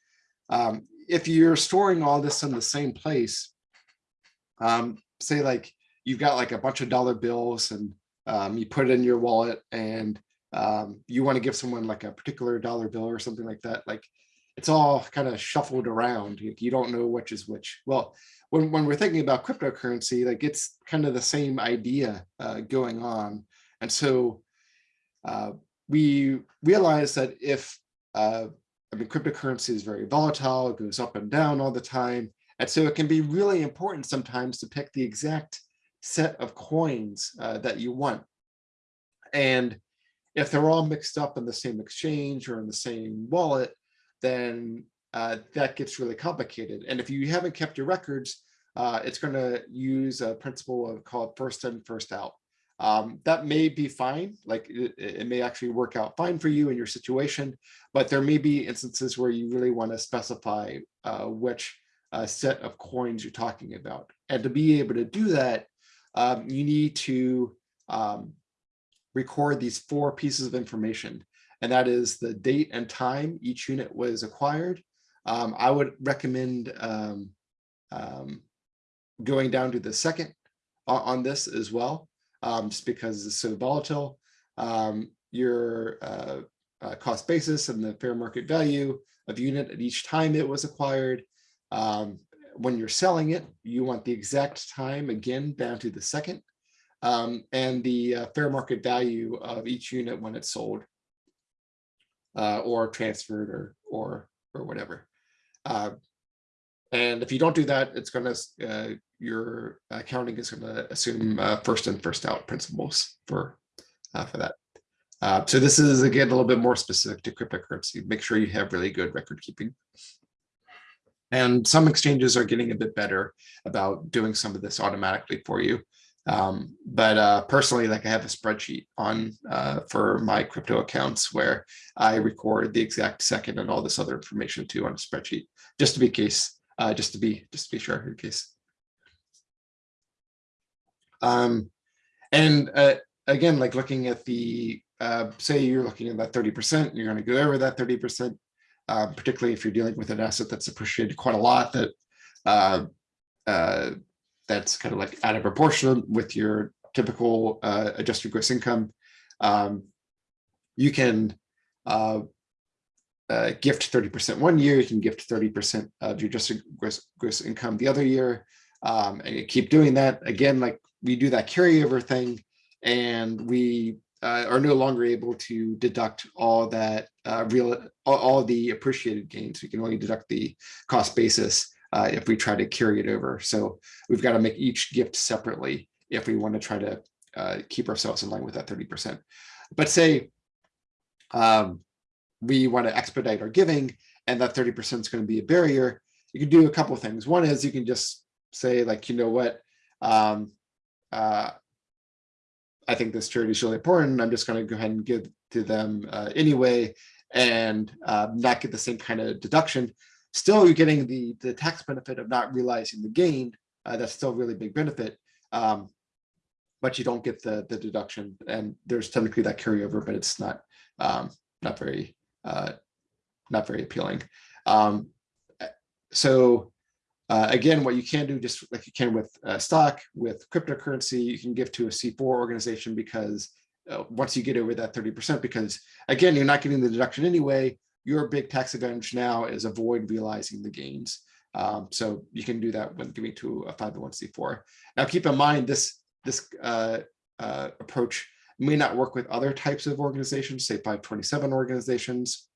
Um, if you're storing all this in the same place, um, say like you've got like a bunch of dollar bills and um, you put it in your wallet and um, you want to give someone like a particular dollar bill or something like that, like it's all kind of shuffled around. You, don't know which is which. Well, when, when we're thinking about cryptocurrency, like it's kind of the same idea uh, going on. And so uh, we realize that if uh, I mean, cryptocurrency is very volatile, it goes up and down all the time. And so it can be really important sometimes to pick the exact set of coins uh, that you want. And if they're all mixed up in the same exchange or in the same wallet, then uh, that gets really complicated. And if you haven't kept your records, uh, it's going to use a principle of called first in, first out. Um, that may be fine, like it, it, may actually work out fine for you in your situation, but there may be instances where you really want to specify uh, which uh, set of coins you're talking about. And to be able to do that, um, you need to um, record these four pieces of information. And that is the date and time each unit was acquired. Um, I would recommend um, um, going down to the second on, on this as well um, just because it's so volatile. Um, your uh, uh, cost basis and the fair market value of unit at each time it was acquired. Um, when you're selling it, you want the exact time again down to the second um, and the uh, fair market value of each unit when it's sold uh, or transferred or or or whatever. Uh, and if you don't do that, it's going to uh, your accounting is going to assume uh, first in first out principles for uh, for that. Uh, so this is again a little bit more specific to cryptocurrency. Make sure you have really good record keeping. And some exchanges are getting a bit better about doing some of this automatically for you. Um, but uh, personally, like I have a spreadsheet on uh, for my crypto accounts where I record the exact second and all this other information too on a spreadsheet, just to be case uh, just to be just to be sure in case. Um, and uh, again, like looking at the uh, say you're looking at that 30%, you're going to go over that 30%. uh, particularly if you're dealing with an asset that's appreciated quite a lot that that's kind of like out of proportion with your typical uh, adjusted gross income. Um, you can uh, uh, gift 30% one year, you can gift 30% of your adjusted gross, gross income the other year. Um, and you keep doing that. Again, like we do that carryover thing and we uh, are no longer able to deduct all that uh, real, all, all the appreciated gains. We can only deduct the cost basis uh, if we try to carry it over. So we've got to make each gift separately if we want to try to uh, keep ourselves in line with that 30%. But say um, we want to expedite our giving and that 30% is going to be a barrier, you can do a couple of things. One is you can just say like, you know what, um, uh, I think this charity is really important. I'm just going to go ahead and give to them uh, anyway and uh, not get the same kind of deduction. Still, you're getting the, the tax benefit of not realizing the gain. Uh, that's still a really big benefit. Um, but you don't get the, the deduction and there's technically that carryover, but it's not um, not very uh, not very appealing. Um, so uh, again, what you can do, just like you can with uh, stock, with cryptocurrency, you can give to a C4 organization because uh, once you get over that 30%, because again, you're not getting the deduction anyway, your big tax advantage now is avoid realizing the gains. Um, so you can do that when giving to a 501c4. Now keep in mind this, this uh, uh, approach may not work with other types of organizations, say 527 organizations.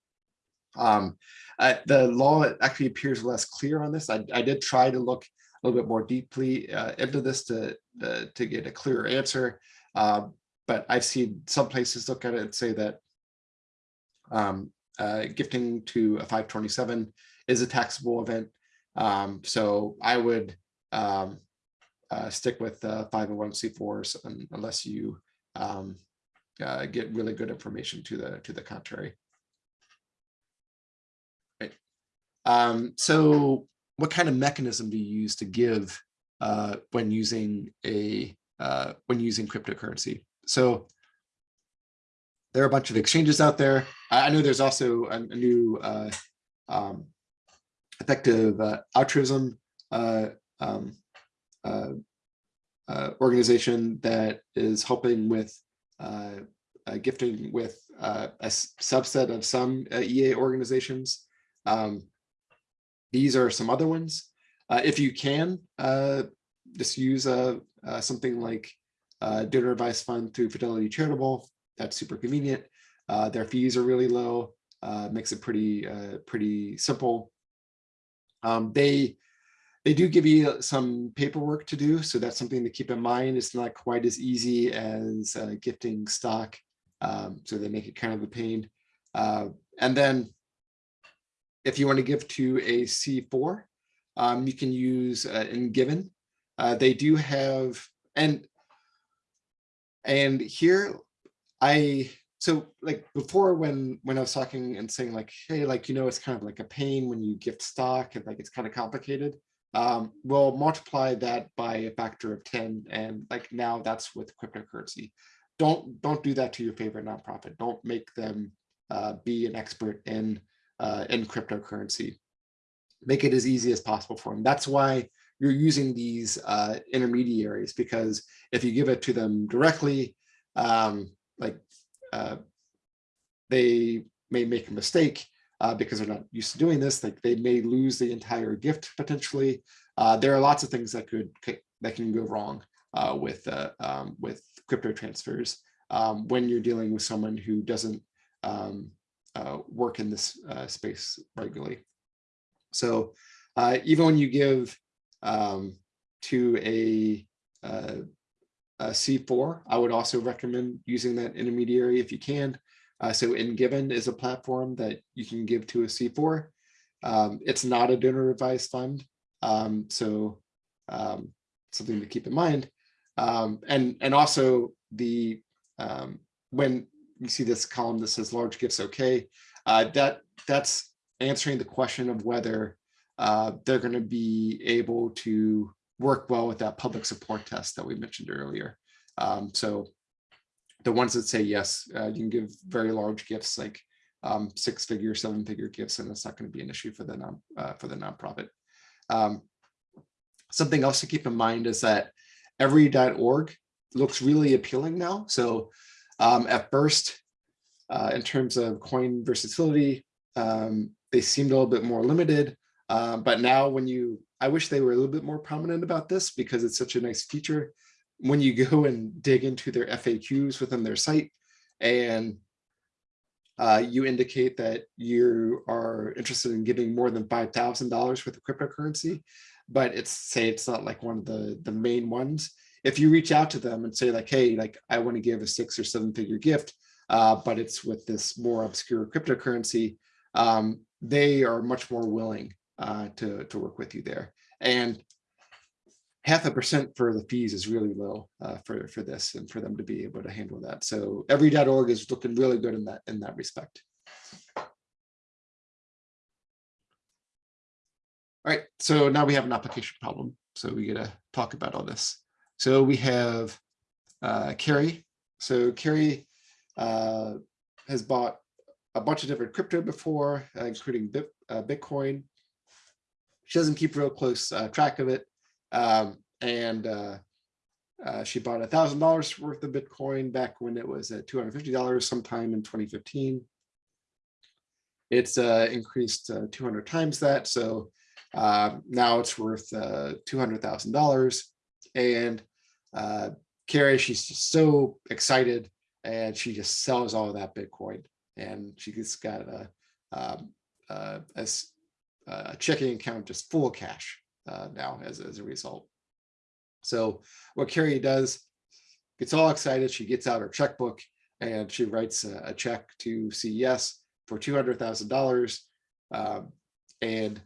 Um, uh, the law actually appears less clear on this. I, I did try to look a little bit more deeply uh, into this to, uh, to get a clearer answer. Uh, but I've seen some places look at it and say that um, uh, gifting to a 527 is a taxable event. Um, so I would um, uh, stick with 501c4s unless you um, get really good information to the to the contrary. Um, so what kind of mechanism do you use to give uh, when using a uh, when using cryptocurrency? So there are a bunch of exchanges out there. I know there's also a, a new uh, um, effective uh, altruism uh, um, uh, uh, organization that is helping with uh, gifting with a subset of some EA organizations. Um, these are some other ones. If you can, just use something like Donor Advised Fund through Fidelity Charitable. That's super convenient. Uh, their fees are really low. Uh, makes it pretty uh, pretty simple. Um, they they do give you some paperwork to do, so that's something to keep in mind. It's not quite as easy as uh, gifting stock, um, so they make it kind of a pain. Uh, and then if you want to give to a C4, um, you can use uh, Engiven. Uh, they do have, and and here I, so like before when when I was talking and saying like, hey, like, you know, it's kind of like a pain when you gift stock and like it's kind of complicated. Um, we'll multiply that by a factor of 10 and like now that's with cryptocurrency. Don't don't do that to your favorite nonprofit. Don't make them uh, be an expert in uh, in cryptocurrency. Make it as easy as possible for them. That's why you're using these uh, intermediaries because if you give it to them directly, um, like uh, they may make a mistake uh, because they're not used to doing this. Like they may lose the entire gift potentially. Uh, there are lots of things that could that can go wrong uh, with uh, um, with crypto transfers um, when you're dealing with someone who doesn't um, uh, work in this space regularly. So even when you give um, to a, uh, a, C4, I would also recommend using that intermediary if you can. Uh, so Engiven is a platform that you can give to a C4. Um, it's not a donor advised fund, um, so um, something to keep in mind. Um, and and also the um, when you see this column that says large gifts okay. Uh, that that's answering the question of whether uh, they're going to be able to work well with that public support test that we mentioned earlier. Um, so the ones that say yes, uh, you can give very large gifts like um, six figure, seven figure gifts, and it's not going to be an issue for the non uh, for the nonprofit. Um, something else to keep in mind is that every.org looks really appealing now. So um, at first, uh, in terms of coin versatility, um, they seemed a little bit more limited. Uh, but now when you, I wish they were a little bit more prominent about this because it's such a nice feature. When you go and dig into their FAQs within their site and uh, you indicate that you are interested in giving more than $5,000 worth of cryptocurrency, but it's say it's not like one of the, the main ones. If you reach out to them and say like, hey, like I want to give a six or seven figure gift, uh, but it's with this more obscure cryptocurrency, um, they are much more willing uh, to, to work with you there. And half a percent for the fees is really low uh, for, for this and for them to be able to handle that. So every.org is looking really good in that, in that respect. All right, so now we have an application problem. So we gotta talk about all this. So we have uh, Carrie. So Carrie uh, has bought a bunch of different crypto before, uh, including uh, Bitcoin. She doesn't keep real close uh, track of it. Um, and uh, uh, she bought a thousand dollars worth of Bitcoin back when it was at $250 sometime in 2015. It's uh, increased uh, 200 times that. So uh, now it's worth uh, $200,000. And uh, Carrie, she's just so excited and she just sells all of that Bitcoin. And she just got a, um, uh, a, a checking account just full of cash uh, now as, as a result. So what Carrie does, gets all excited, she gets out her checkbook and she writes a, a check to CES for $200,000. Um, and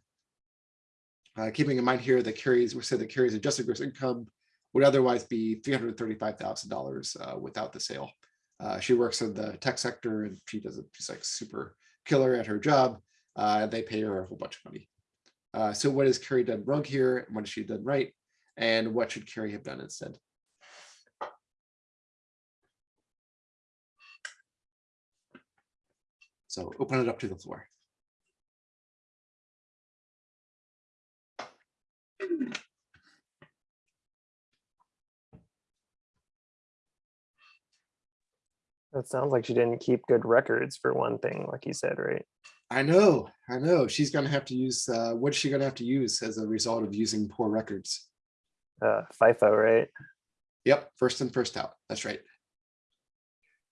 uh, keeping in mind here that Carrie's, we said that Carrie's adjusted gross income would otherwise be $335,000 uh, without the sale. Uh, she works in the tech sector and she does it, she's like super killer at her job. Uh, they pay her a whole bunch of money. Uh, so what has Carrie done wrong here? What has she done right? And what should Carrie have done instead? So open it up to the floor. That sounds like she didn't keep good records for one thing, like you said, right? I know, I know. She's gonna have to use, uh, what's she gonna have to use as a result of using poor records? Uh, FIFO, right? Yep, first in, first out. That's right.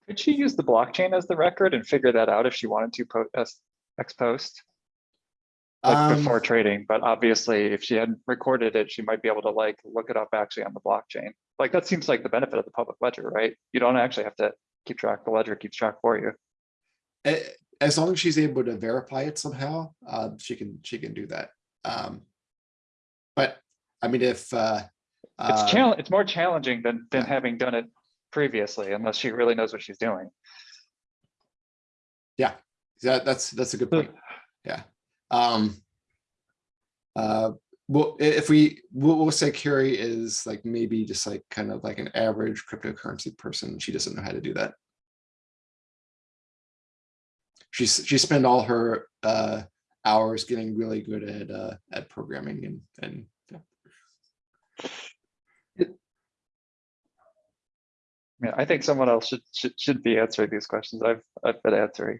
Could she use the blockchain as the record and figure that out if she wanted to post as ex post? Like Um, before trading, but obviously if she hadn't recorded it, she might be able to like look it up actually on the blockchain. Like that seems like the benefit of the public ledger, right? You don't actually have to keep track, the ledger keeps track for you. a- as long as she's able to verify it somehow, uh, she can, she can do that. Um, but I mean, if, uh, It's uh, challenge, it's more challenging than than yeah. having done it previously unless she really knows what she's doing. Yeah, that, that's, that's a good point. Yeah. Um, uh, well, if we, we'll, we'll say Carrie is like maybe just like kind of like an average cryptocurrency person. She doesn't know how to do that. She's, she spent all her, uh, hours getting really good at, uh, at programming and, and yeah. I mean, I think someone else should should should be answering these questions. I've I've been answering.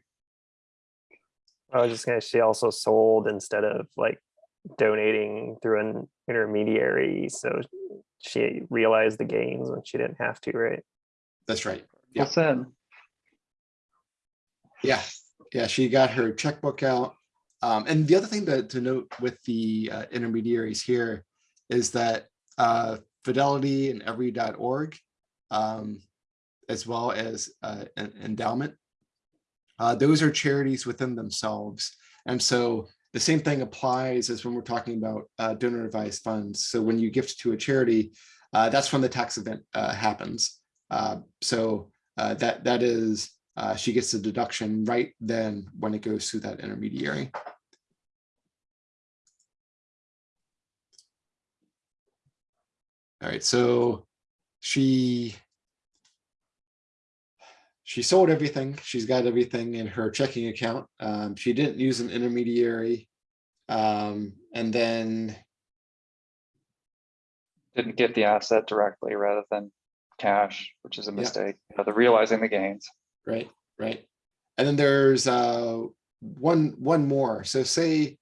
I was just gonna, she also sold instead of like donating through an intermediary, so she realized the gains when she didn't have to, right? that's right. Yeah. Listen, Yeah, yeah, she got her checkbook out. Um, and the other thing to, to note with the uh, intermediaries here is that uh, Fidelity and Every.org, um, as well as uh, endowment, uh, those are charities within themselves. And so the same thing applies as when we're talking about uh, donor advised funds. So when you gift to a charity, uh, that's when the tax event happens. So that that is uh, she gets a deduction right then when it goes through that intermediary. All right, so she she sold everything. She's got everything in her checking account. Um, she didn't use an intermediary. Um, and then, Didn't get the asset directly rather than cash, which is a Yeah. mistake, you know, the realizing the gains. Right, right. And then there's, uh, one, one more. So say,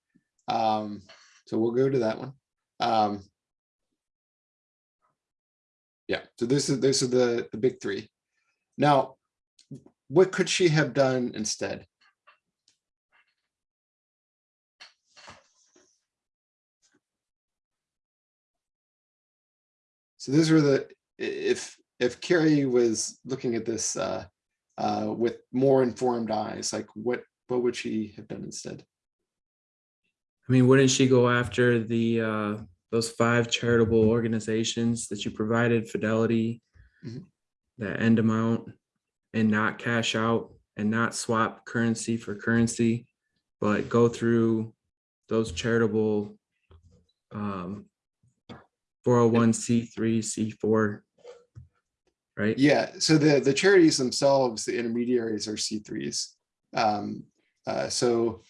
um, so we'll go to that one. Um, yeah, so this is, this is the, the big three. Now, what could she have done instead? So those were the, if, if Carrie was looking at this, uh, uh, with more informed eyes? Like what, what would she have done instead? I mean, wouldn't she go after the uh, those five charitable organizations that you provided, Fidelity, mm -hmm. that end amount, and not cash out and not swap currency for currency, but go through those charitable um, 401c3, C4 Right? Yeah, so the, the charities themselves, the intermediaries are C threes. Um, uh, so,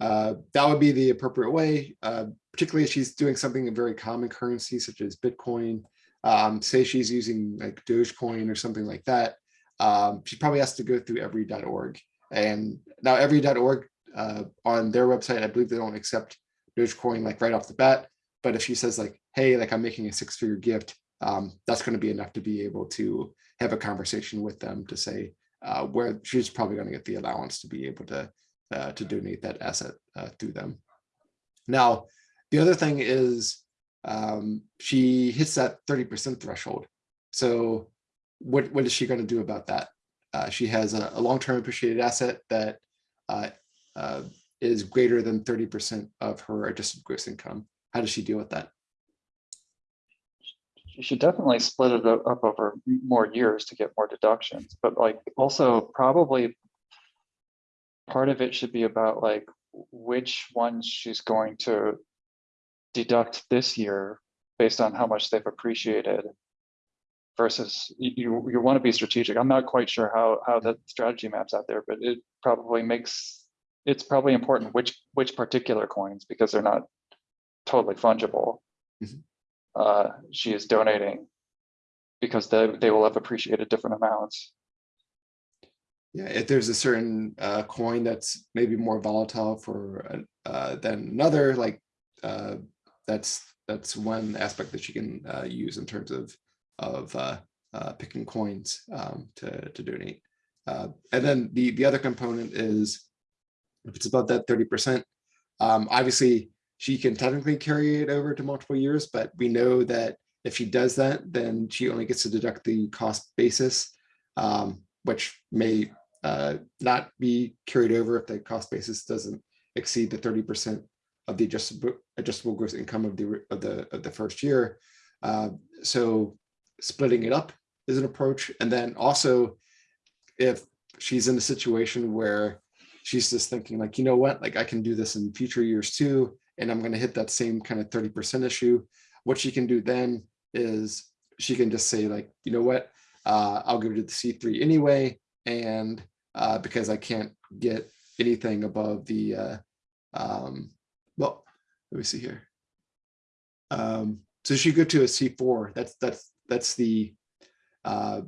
uh, that would be the appropriate way, uh, particularly if she's doing something in very common currency such as Bitcoin. Um, say she's using like Dogecoin or something like that. Um, she probably has to go through every.org. And now every.org, uh, on their website, I believe they don't accept Dogecoin like right off the bat. But if she says like, hey, like I'm making a six figure gift, um, that's going to be enough to be able to have a conversation with them to say uh, where she's probably going to get the allowance to be able to uh, to donate that asset uh, through them. Now, the other thing is um, she hits that 30% threshold. So what, what is she going to do about that? Uh, she has a, a long-term appreciated asset that uh, uh, is greater than 30% of her adjusted gross income. How does she deal with that? You should definitely split it up over more years to get more deductions, but like also probably. Part of it should be about like which ones she's going to. Deduct this year based on how much they've appreciated. Versus you, you, want to be strategic. I'm not quite sure how, how that strategy maps out there, but it probably makes. It's probably important which, which particular coins, because they're not totally fungible. Mhm. Uh, she is donating because they, they will have appreciated different amounts. Yeah, if there's a certain uh, coin that's maybe more volatile for uh, uh, than another, like uh, that's that's one aspect that you can uh, use in terms of of picking coins um, to to donate. Uh, and then the the other component is if it's above that thirty percent, um, obviously she can technically carry it over to multiple years, but we know that if she does that, then she only gets to deduct the cost basis, um, which may uh, not be carried over if the cost basis doesn't exceed the thirty percent of the adjustable adjustable gross income of the of the of the first year. Uh, so splitting it up is an approach, and then also if she's in a situation where she's just thinking like, you know what, like I can do this in future years too, and I'm going to hit that same kind of thirty percent issue. What she can do then is she can just say like, you know what, uh, I'll give it to the C three anyway, and uh, because I can't get anything above the, uh, um, well, let me see here. Um, so she go to a C4, that's, that's, that's the, uh,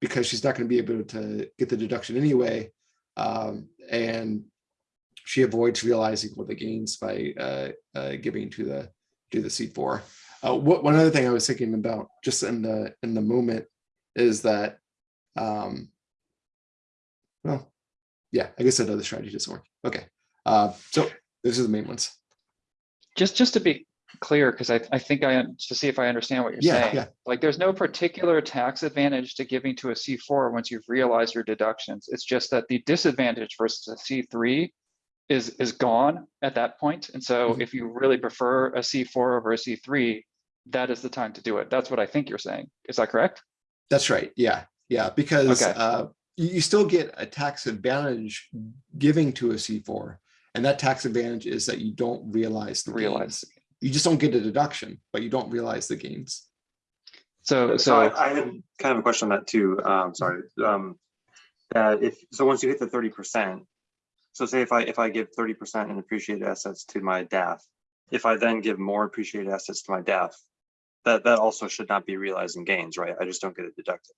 because she's not gonna be able to get the deduction anyway. Um, and she avoids realizing all the gains by, uh, uh, giving to the, to the C4. Uh, what, one other thing I was thinking about just in the, in the moment is that, um, well, yeah, I guess another strategy doesn't work. Okay, uh, so those are the main ones. Just, just to be clear, because I, I think I, to see if I understand what you're Yeah, saying. yeah. Like, there's no particular tax advantage to giving to a C4 once you've realized your deductions. It's just that the disadvantage versus a C3 is, is gone at that point. And so Mhm. if you really prefer a C4 over a C3, that is the time to do it. That's what I think you're saying. Is that correct? That's right. Yeah, yeah, because Okay. uh, you, you still get a tax advantage giving to a C4. And that tax advantage is that you don't realize the Realize. gains. You just don't get a deduction, but you don't realize the gains. So, So so, I, I had kind of a question on that too. Um, sorry. Um, that if, so once you hit the thirty percent, so say if I, if I give thirty percent in appreciated assets to my DAF, if I then give more appreciated assets to my DAF, that, that also should not be realizing gains, right? I just don't get it deducted.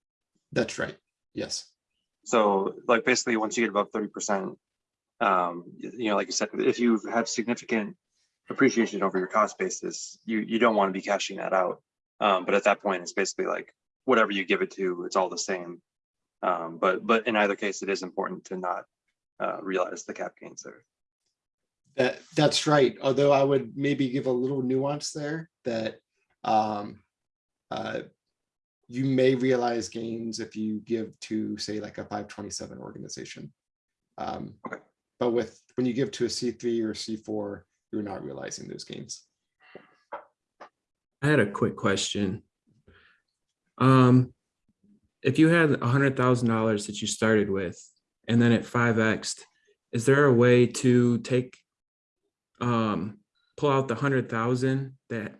That's right. Yes. So like basically, once you get above thirty percent, um, you know, like you said, if you have significant appreciation over your cost basis, you, you don't want to be cashing that out. Um, but at that point, it's basically like whatever you give it to, it's all the same. Um, but, but in either case, it is important to not, uh, realize the cap gains there. That, that's right. Although I would maybe give a little nuance there that um, uh, you may realize gains if you give to, say, like a five twenty-seven organization. Um, Okay. But with, when you give to a C three or C four, you're not realizing those gains. I had a quick question. Um, if you had a hundred thousand dollars that you started with and then it five Xed, is there a way to take um, pull out the hundred thousand that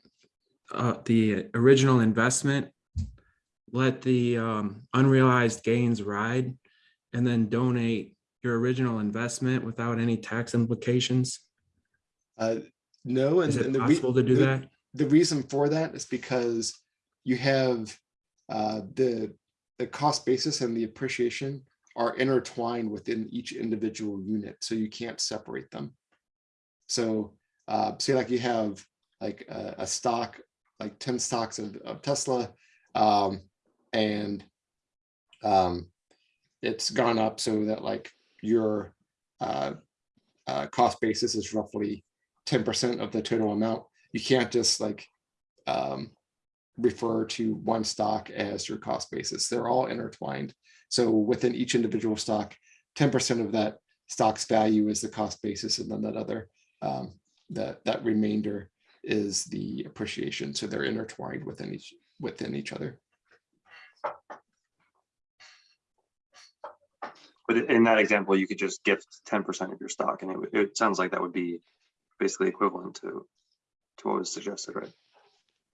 uh, the original investment, let the um, unrealized gains ride and then donate your original investment without any tax implications? Uh, No, and Is and it the possible to do the- that? the reason for that is because you have uh, the the cost basis and the appreciation are intertwined within each individual unit, so you can't separate them. So uh, say like you have like a, a stock, like 10 stocks of, of Tesla, um, and um, it's gone up so that like your uh, uh, cost basis is roughly 10% of the total amount you can't just like um, refer to one stock as your cost basis. They're all intertwined. So within each individual stock, 10% of that stock's value is the cost basis, and then that other um, that that remainder is the appreciation. So they're intertwined within each within each other. But in that example, you could just gift ten percent of your stock and it, would- it sounds like that would be basically equivalent to, to what was suggested, right?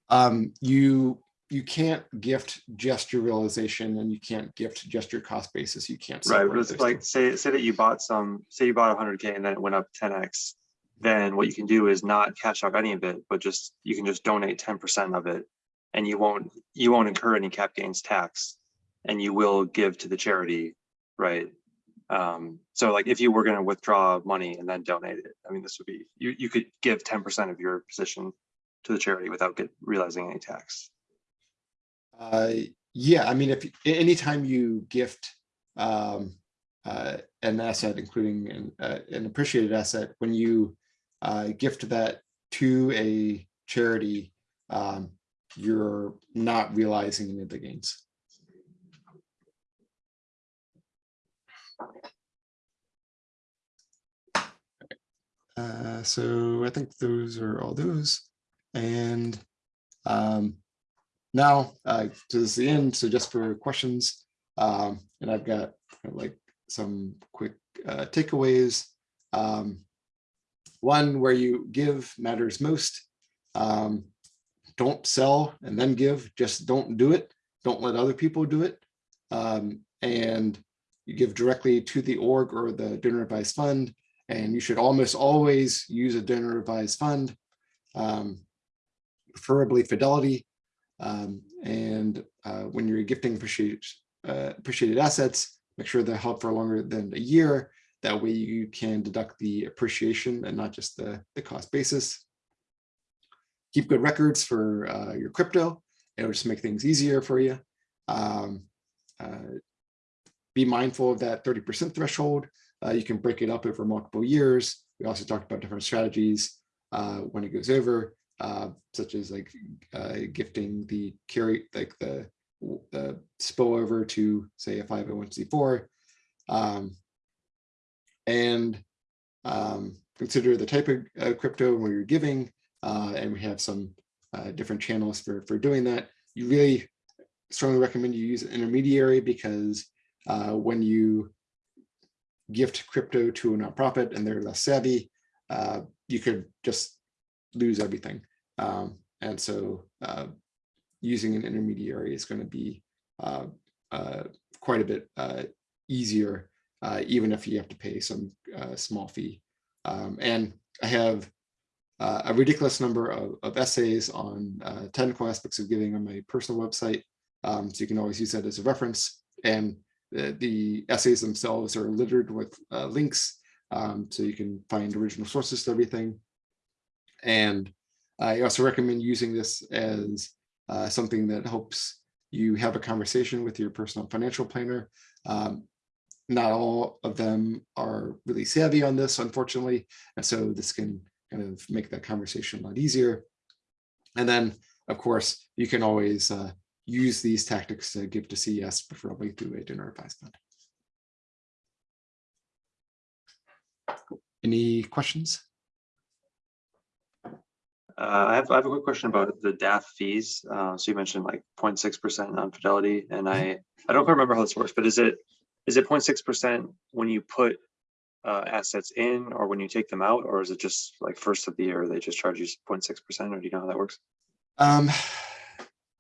Um, you you can't gift just your realization, and you can't gift just your cost basis. You can't. Right, but it's like, two. say, say that you bought some, say you bought hundred K and then it went up ten X. Then what you can do is not cash out any of it, but just, you can just donate ten percent of it. And you won't, you won't incur any cap gains tax. And you will give to the charity, right? Um, so like if you were gonna withdraw money and then donate it, I mean, this would be, you, you could give ten percent of your position to the charity without get, realizing any tax. Uh, yeah, I mean, if, anytime you gift um, uh, an asset, including an, uh, an appreciated asset, when you uh, gift that to a charity, um, you're not realizing any of the gains. Uh, so I think those are all those. And um, now, uh, the end, so just for questions, um, and I've got kind of like some quick uh, takeaways. Um, one where you give matters most. Um, don't sell and then give, just don't do it. Don't let other people do it. Um, and you give directly to the org or the donor advised fund, and you should almost always use a donor advised fund, um, preferably Fidelity. Um, and uh, when you're gifting appreciated, uh, appreciated assets, make sure they're held for longer than a year. That way you can deduct the appreciation and not just the, the cost basis. Keep good records for uh, your crypto. It'll just make things easier for you. Um, uh, be mindful of that 30% threshold. Uh, you can break it up over multiple years. We also talked about different strategies uh, when it goes over uh, such as like uh, gifting the carry, like the, the spillover to say a 501c4. Um, and um, consider the type of uh, crypto where you're giving, uh, and we have some uh, different channels for, for doing that. You really strongly recommend you use an intermediary because uh, when you gift crypto to a nonprofit and they're less savvy, you could just lose everything. Um, and so uh, using an intermediary is going to be uh, uh, quite a bit uh, easier, uh, even if you have to pay some uh, small fee. Um, and I have a ridiculous number of, of essays on technical aspects of giving on my personal website. Um, so you can always use that as a reference. And the, the essays themselves are littered with links, um, so you can find original sources to everything. And I also recommend using this as uh, something that helps you have a conversation with your personal financial planner. Um, not all of them are really savvy on this, unfortunately. And so this can kind of make that conversation a lot easier. And then, of course, you can always uh, use these tactics to give to CES, preferably through a donor advised fund. Any questions? Uh, I have, I have a quick question about the DAF fees. Uh, so you mentioned like 0.6 percent on fidelity and I, I don't quite remember how this works, but is it, is it 0.6 percent when you put uh, assets in or when you take them out, or is it just like first of the year, they just charge you 0.6 percent, or do you know how that works? Um,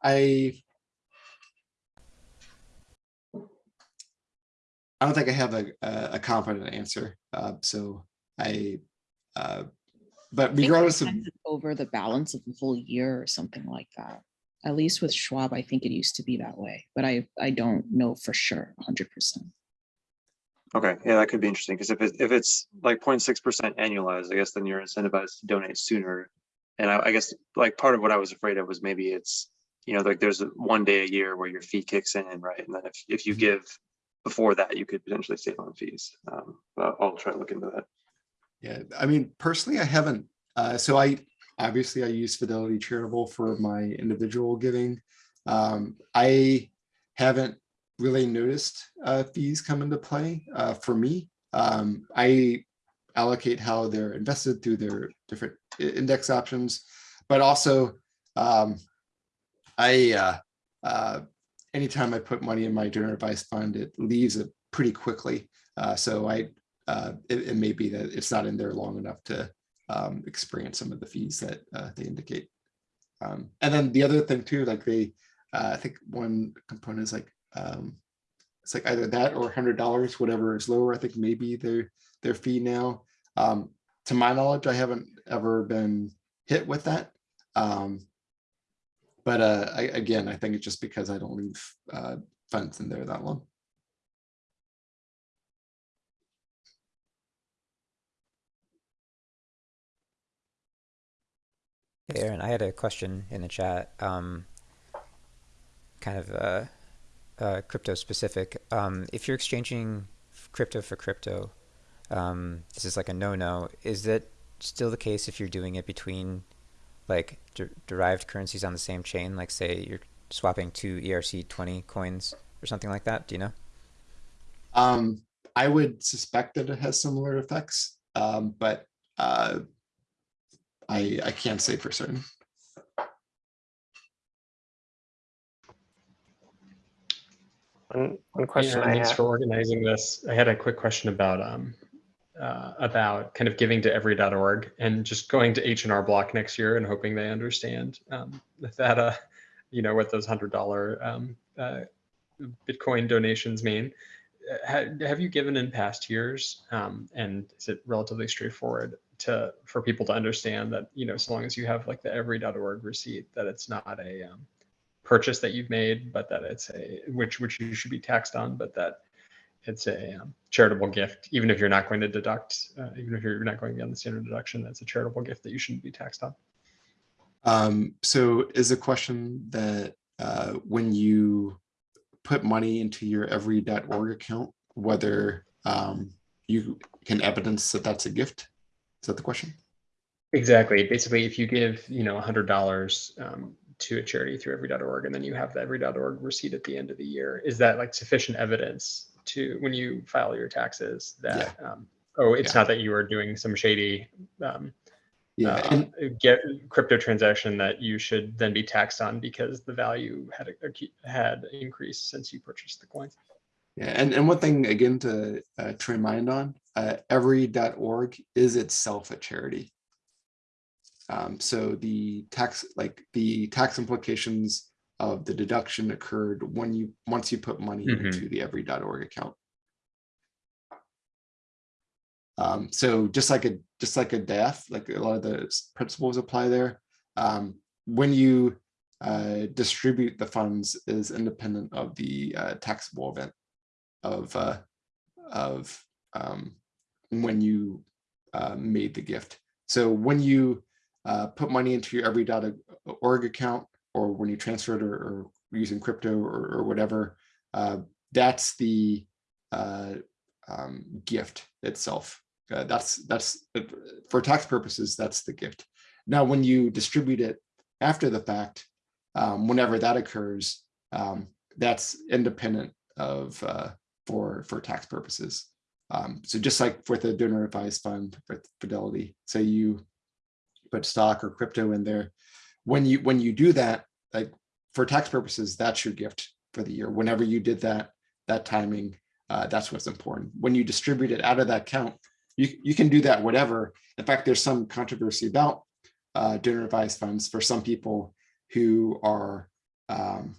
I I don't think I have a a a confident answer. Uh, so I, uh, but I think regardless of, Over the balance of the full year or something like that. At least with Schwab, I think it used to be that way, but I, I don't know for sure, hundred percent. Okay, yeah, that could be interesting, because if it, if it's like 0.6 percent annualized, I guess then you're incentivized to donate sooner. And I, I guess like part of what I was afraid of was maybe it's, you know, like there's one day a year where your fee kicks in, right? And then if, if you give before that, you could potentially save on fees. Um, but I'll try to look into that. Yeah, I mean, personally, I haven't, uh, so I, obviously I use Fidelity Charitable for my individual giving. Um, I haven't really noticed uh, fees come into play uh, for me. Um, I allocate how they're invested through their different index options, but also um, I uh, uh, anytime I put money in my donor advised fund, it leaves it pretty quickly. Uh, so I uh, it, it may be that it's not in there long enough to um, experience some of the fees that uh, they indicate. Um, and then the other thing too, like they, uh, I think one component is like, um, it's like either that or hundred dollars, whatever is lower, I think maybe their, their fee now. Um, to my knowledge, I haven't ever been hit with that. Um, but uh, I, again, I think it's just because I don't leave uh, funds in there that long. Hey Aaron, I had a question in the chat, um, kind of uh, uh, crypto specific. Um, if you're exchanging crypto for crypto, um, this is like a no-no. Is that still the case if you're doing it between like de- derived currencies on the same chain? Like say you're swapping two ERC20 coins or something like that. Do you know? Um, I would suspect that it has similar effects, um, but uh, I I can't say for certain. One, one question Yeah, I thanks have. for organizing this. I had a quick question about um uh, about kind of giving to every.org and just going to H and R Block next year and hoping they understand um, that uh you know what those hundred dollar um, uh, Bitcoin donations mean. Uh, Have you given in past years? Um, and is it relatively straightforward to for people to understand that you know so long as you have like the every.org receipt that it's not a um, purchase that you've made, but that it's a which which you should be taxed on, but that it's a um, charitable gift, even if you're not going to deduct, uh, even if you're not going beyond the standard deduction, that's a charitable gift that you shouldn't be taxed on. Um, so is a question that uh, when you put money into your every.org account, whether um, you can evidence that that's a gift? Is that the question? Exactly. Basically, if you give, you know, hundred dollars um, to a charity through every.org, and then you have the every.org receipt at the end of the year, is that like sufficient evidence to when you file your taxes that um, oh, it's Yeah. not that you are doing some shady um, Yeah, uh, and get crypto transaction that you should then be taxed on because the value had had increased since you purchased the coin. Yeah, and, and one thing again to, uh, to remind on, uh, every.org is itself a charity. Um, so the tax, like the tax implications of the deduction occurred when you, once you put money Mhm. into the every.org account. Um, so just like a just like a DAF, like a lot of the principles apply there. Um, when you uh, distribute the funds is independent of the uh, taxable event of uh, of um, when you uh, made the gift. So when you uh, put money into your every.org account or when you transfer it or, or using crypto or, or whatever, uh, that's the uh, um, gift itself. Uh, that's that's uh, for tax purposes. That's the gift. Now, when you distribute it after the fact, um, whenever that occurs, um, that's independent of uh, for for tax purposes. Um, so just like with a donor advised fund with Fidelity, say you put stock or crypto in there, when you when you do that, like for tax purposes, that's your gift for the year. Whenever you did that, that timing, uh, that's what's important. When you distribute it out of that account, you you can do that whatever. In fact, there's some controversy about uh, donor advised funds for some people who are um,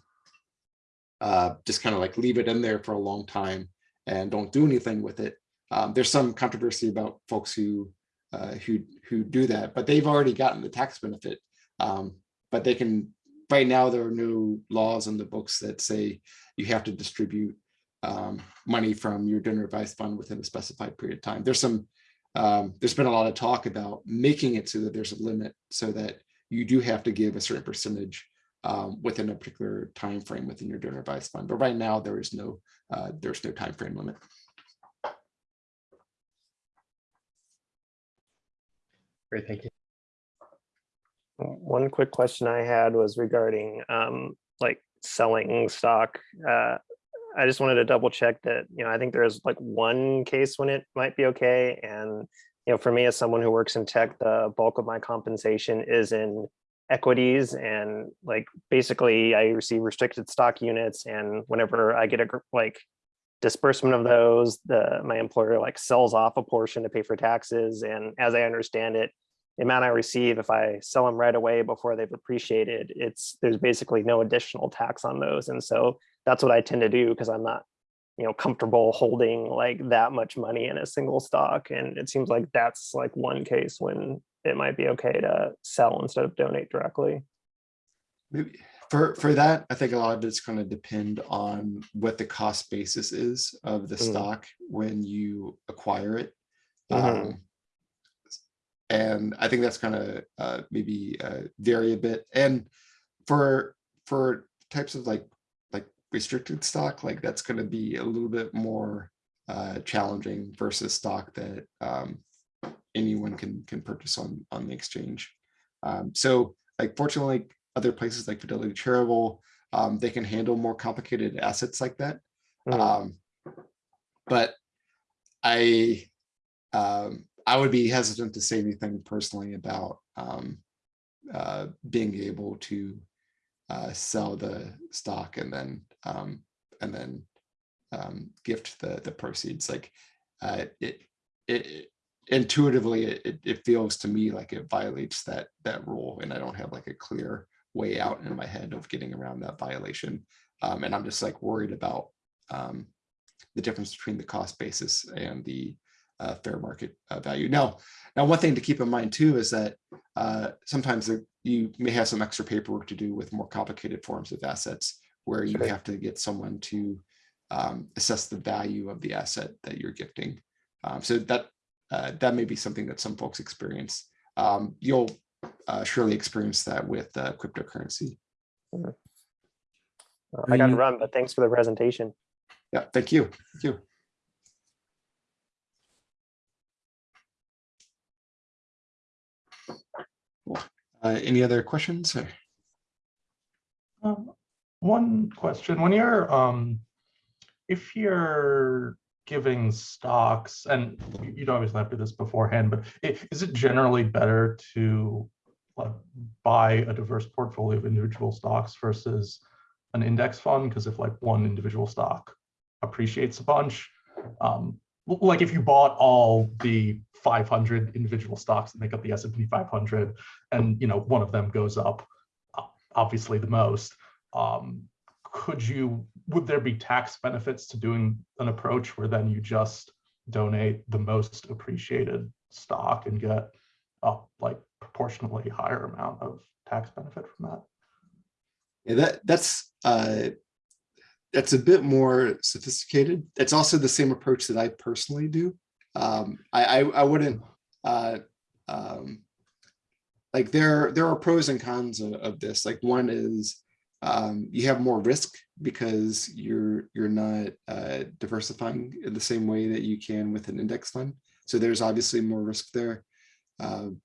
uh, just kind of like leave it in there for a long time and don't do anything with it. Um, there's some controversy about folks who uh, who who do that, but they've already gotten the tax benefit. Um, but they can right now there are no laws in the books that say you have to distribute um, money from your donor advised fund within a specified period of time. There's some um, there's been a lot of talk about making it so that there's a limit so that you do have to give a certain percentage um, within a particular time frame within your donor advised fund. But right now there is no uh, there's no time frame limit. Great, thank you. One quick question I had was regarding um, like selling stock. Uh, I just wanted to double check that, you know, I think there's like one case when it might be okay. And, you know, for me as someone who works in tech, the bulk of my compensation is in equities and like basically I receive restricted stock units and whenever I get a like disbursement of those, the my employer like sells off a portion to pay for taxes. And as I understand it, the amount I receive, if I sell them right away before they've appreciated, it's there's basically no additional tax on those. And so that's what I tend to do because I'm not, you know, comfortable holding like that much money in a single stock. And it seems like that's like one case when it might be okay to sell instead of donate directly. Maybe for for that, I think a lot of it's going to depend on what the cost basis is of the Mm. stock when you acquire it. Mhm. Um, and I think that's going to uh, maybe uh, vary a bit. And for for types of like like restricted stock, like that's going to be a little bit more uh, challenging versus stock that um, anyone can can purchase on on the exchange. Um, so like fortunately, other places like Fidelity Charitable, um, they can handle more complicated assets like that. Mhm. Um, but I um, I would be hesitant to say anything personally about um, uh, being able to uh, sell the stock and then um, and then um, gift the the proceeds. Like uh, it, it intuitively it, it- feels to me like it violates that that rule, and I don't have like a clear way out in my head of getting around that violation. Um, and I'm just like worried about um, the difference between the cost basis and the uh, fair market uh, value. Now, now one thing to keep in mind too is that uh, sometimes there- you may have some extra paperwork to do with more complicated forms of assets where you have to get someone to um, assess the value of the asset that you're gifting. Um, so that uh, that may be something that some folks experience. Um, you'll uh, surely experience that with uh, cryptocurrency. I got to run, but thanks for the presentation. Yeah, thank you. Thank you. Cool. Uh, any other questions? Um, One question, when you're, um, if you're giving stocks, and you- don't always have to do this beforehand, but i- is it generally better to like, buy a diverse portfolio of individual stocks versus an index fund? Because if like one individual stock appreciates a bunch, um, like if you bought all the 500 individual stocks that make up the S&P 500, and you know one of them goes up, obviously the most, um, could you, would there be tax benefits to doing an approach where then you just donate the most appreciated stock and get a like proportionally higher amount of tax benefit from that. Yeah, that, that's, uh, that's a bit more sophisticated. It's also the same approach that I personally do. Um, I, I, I wouldn't, uh, um, like there, there are pros and cons of, of this. Like one is, um, you have more risk because you're, you're not, uh, diversifying in the same way that you can with an index fund. So there's obviously more risk there. Um,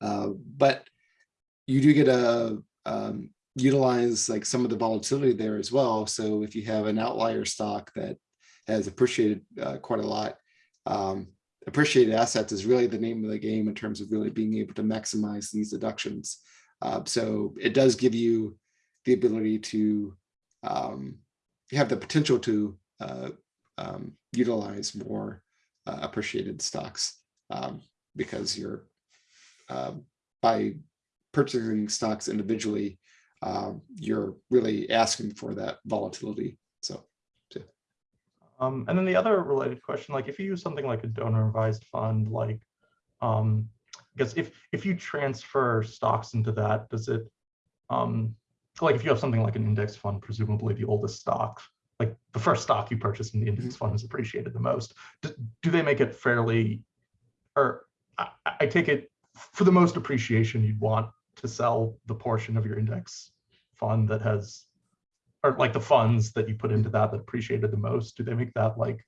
uh, but you do get a, um, utilize like some of the volatility there as well. So if you have an outlier stock that has appreciated uh, quite a lot, um, appreciated assets is really the name of the game in terms of really being able to maximize these deductions. Uh, so it does give you the ability to um, have the potential to uh, um, utilize more uh, appreciated stocks um, because you're um, by purchasing stocks individually, um, you're really asking for that volatility. So Um, and then the other related question, like if you use something like a donor advised fund, like, um, I guess if, if you transfer stocks into that, does it, um, like if you have something like an index fund, presumably the oldest stock, like the first stock you purchase in the index fund is appreciated the most. Do, do they make it fairly, or I, I take it for the most appreciation, you'd want to sell the portion of your index fund that has or like the funds that you put into that that appreciated the most, do they make that like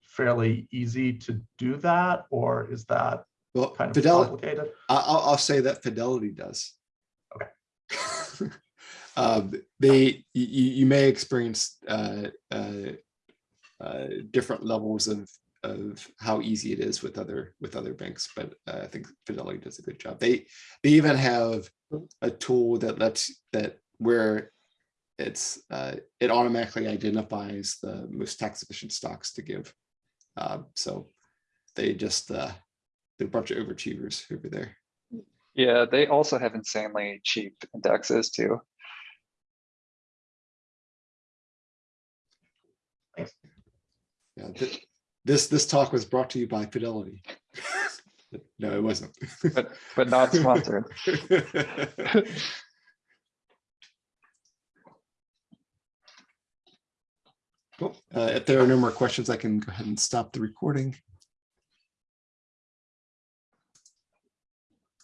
fairly easy to do that, or is that well, kind of Fidelity, complicated? I'll, I'll say that Fidelity does. Okay. Um, they, you, you may experience, uh, uh, uh, different levels of, of how easy it is with other, with other banks, but uh, I think Fidelity does a good job. They, they even have a tool that lets, that where it's, uh, it automatically identifies the most tax efficient stocks to give. Um, so they just, uh, they're a bunch of overachievers over there. Yeah, they also have insanely cheap indexes too. Yeah, th- this, this talk was brought to you by Fidelity. No, it wasn't. But, but not sponsored. Cool. Uh, if there are no more questions, I can go ahead and stop the recording.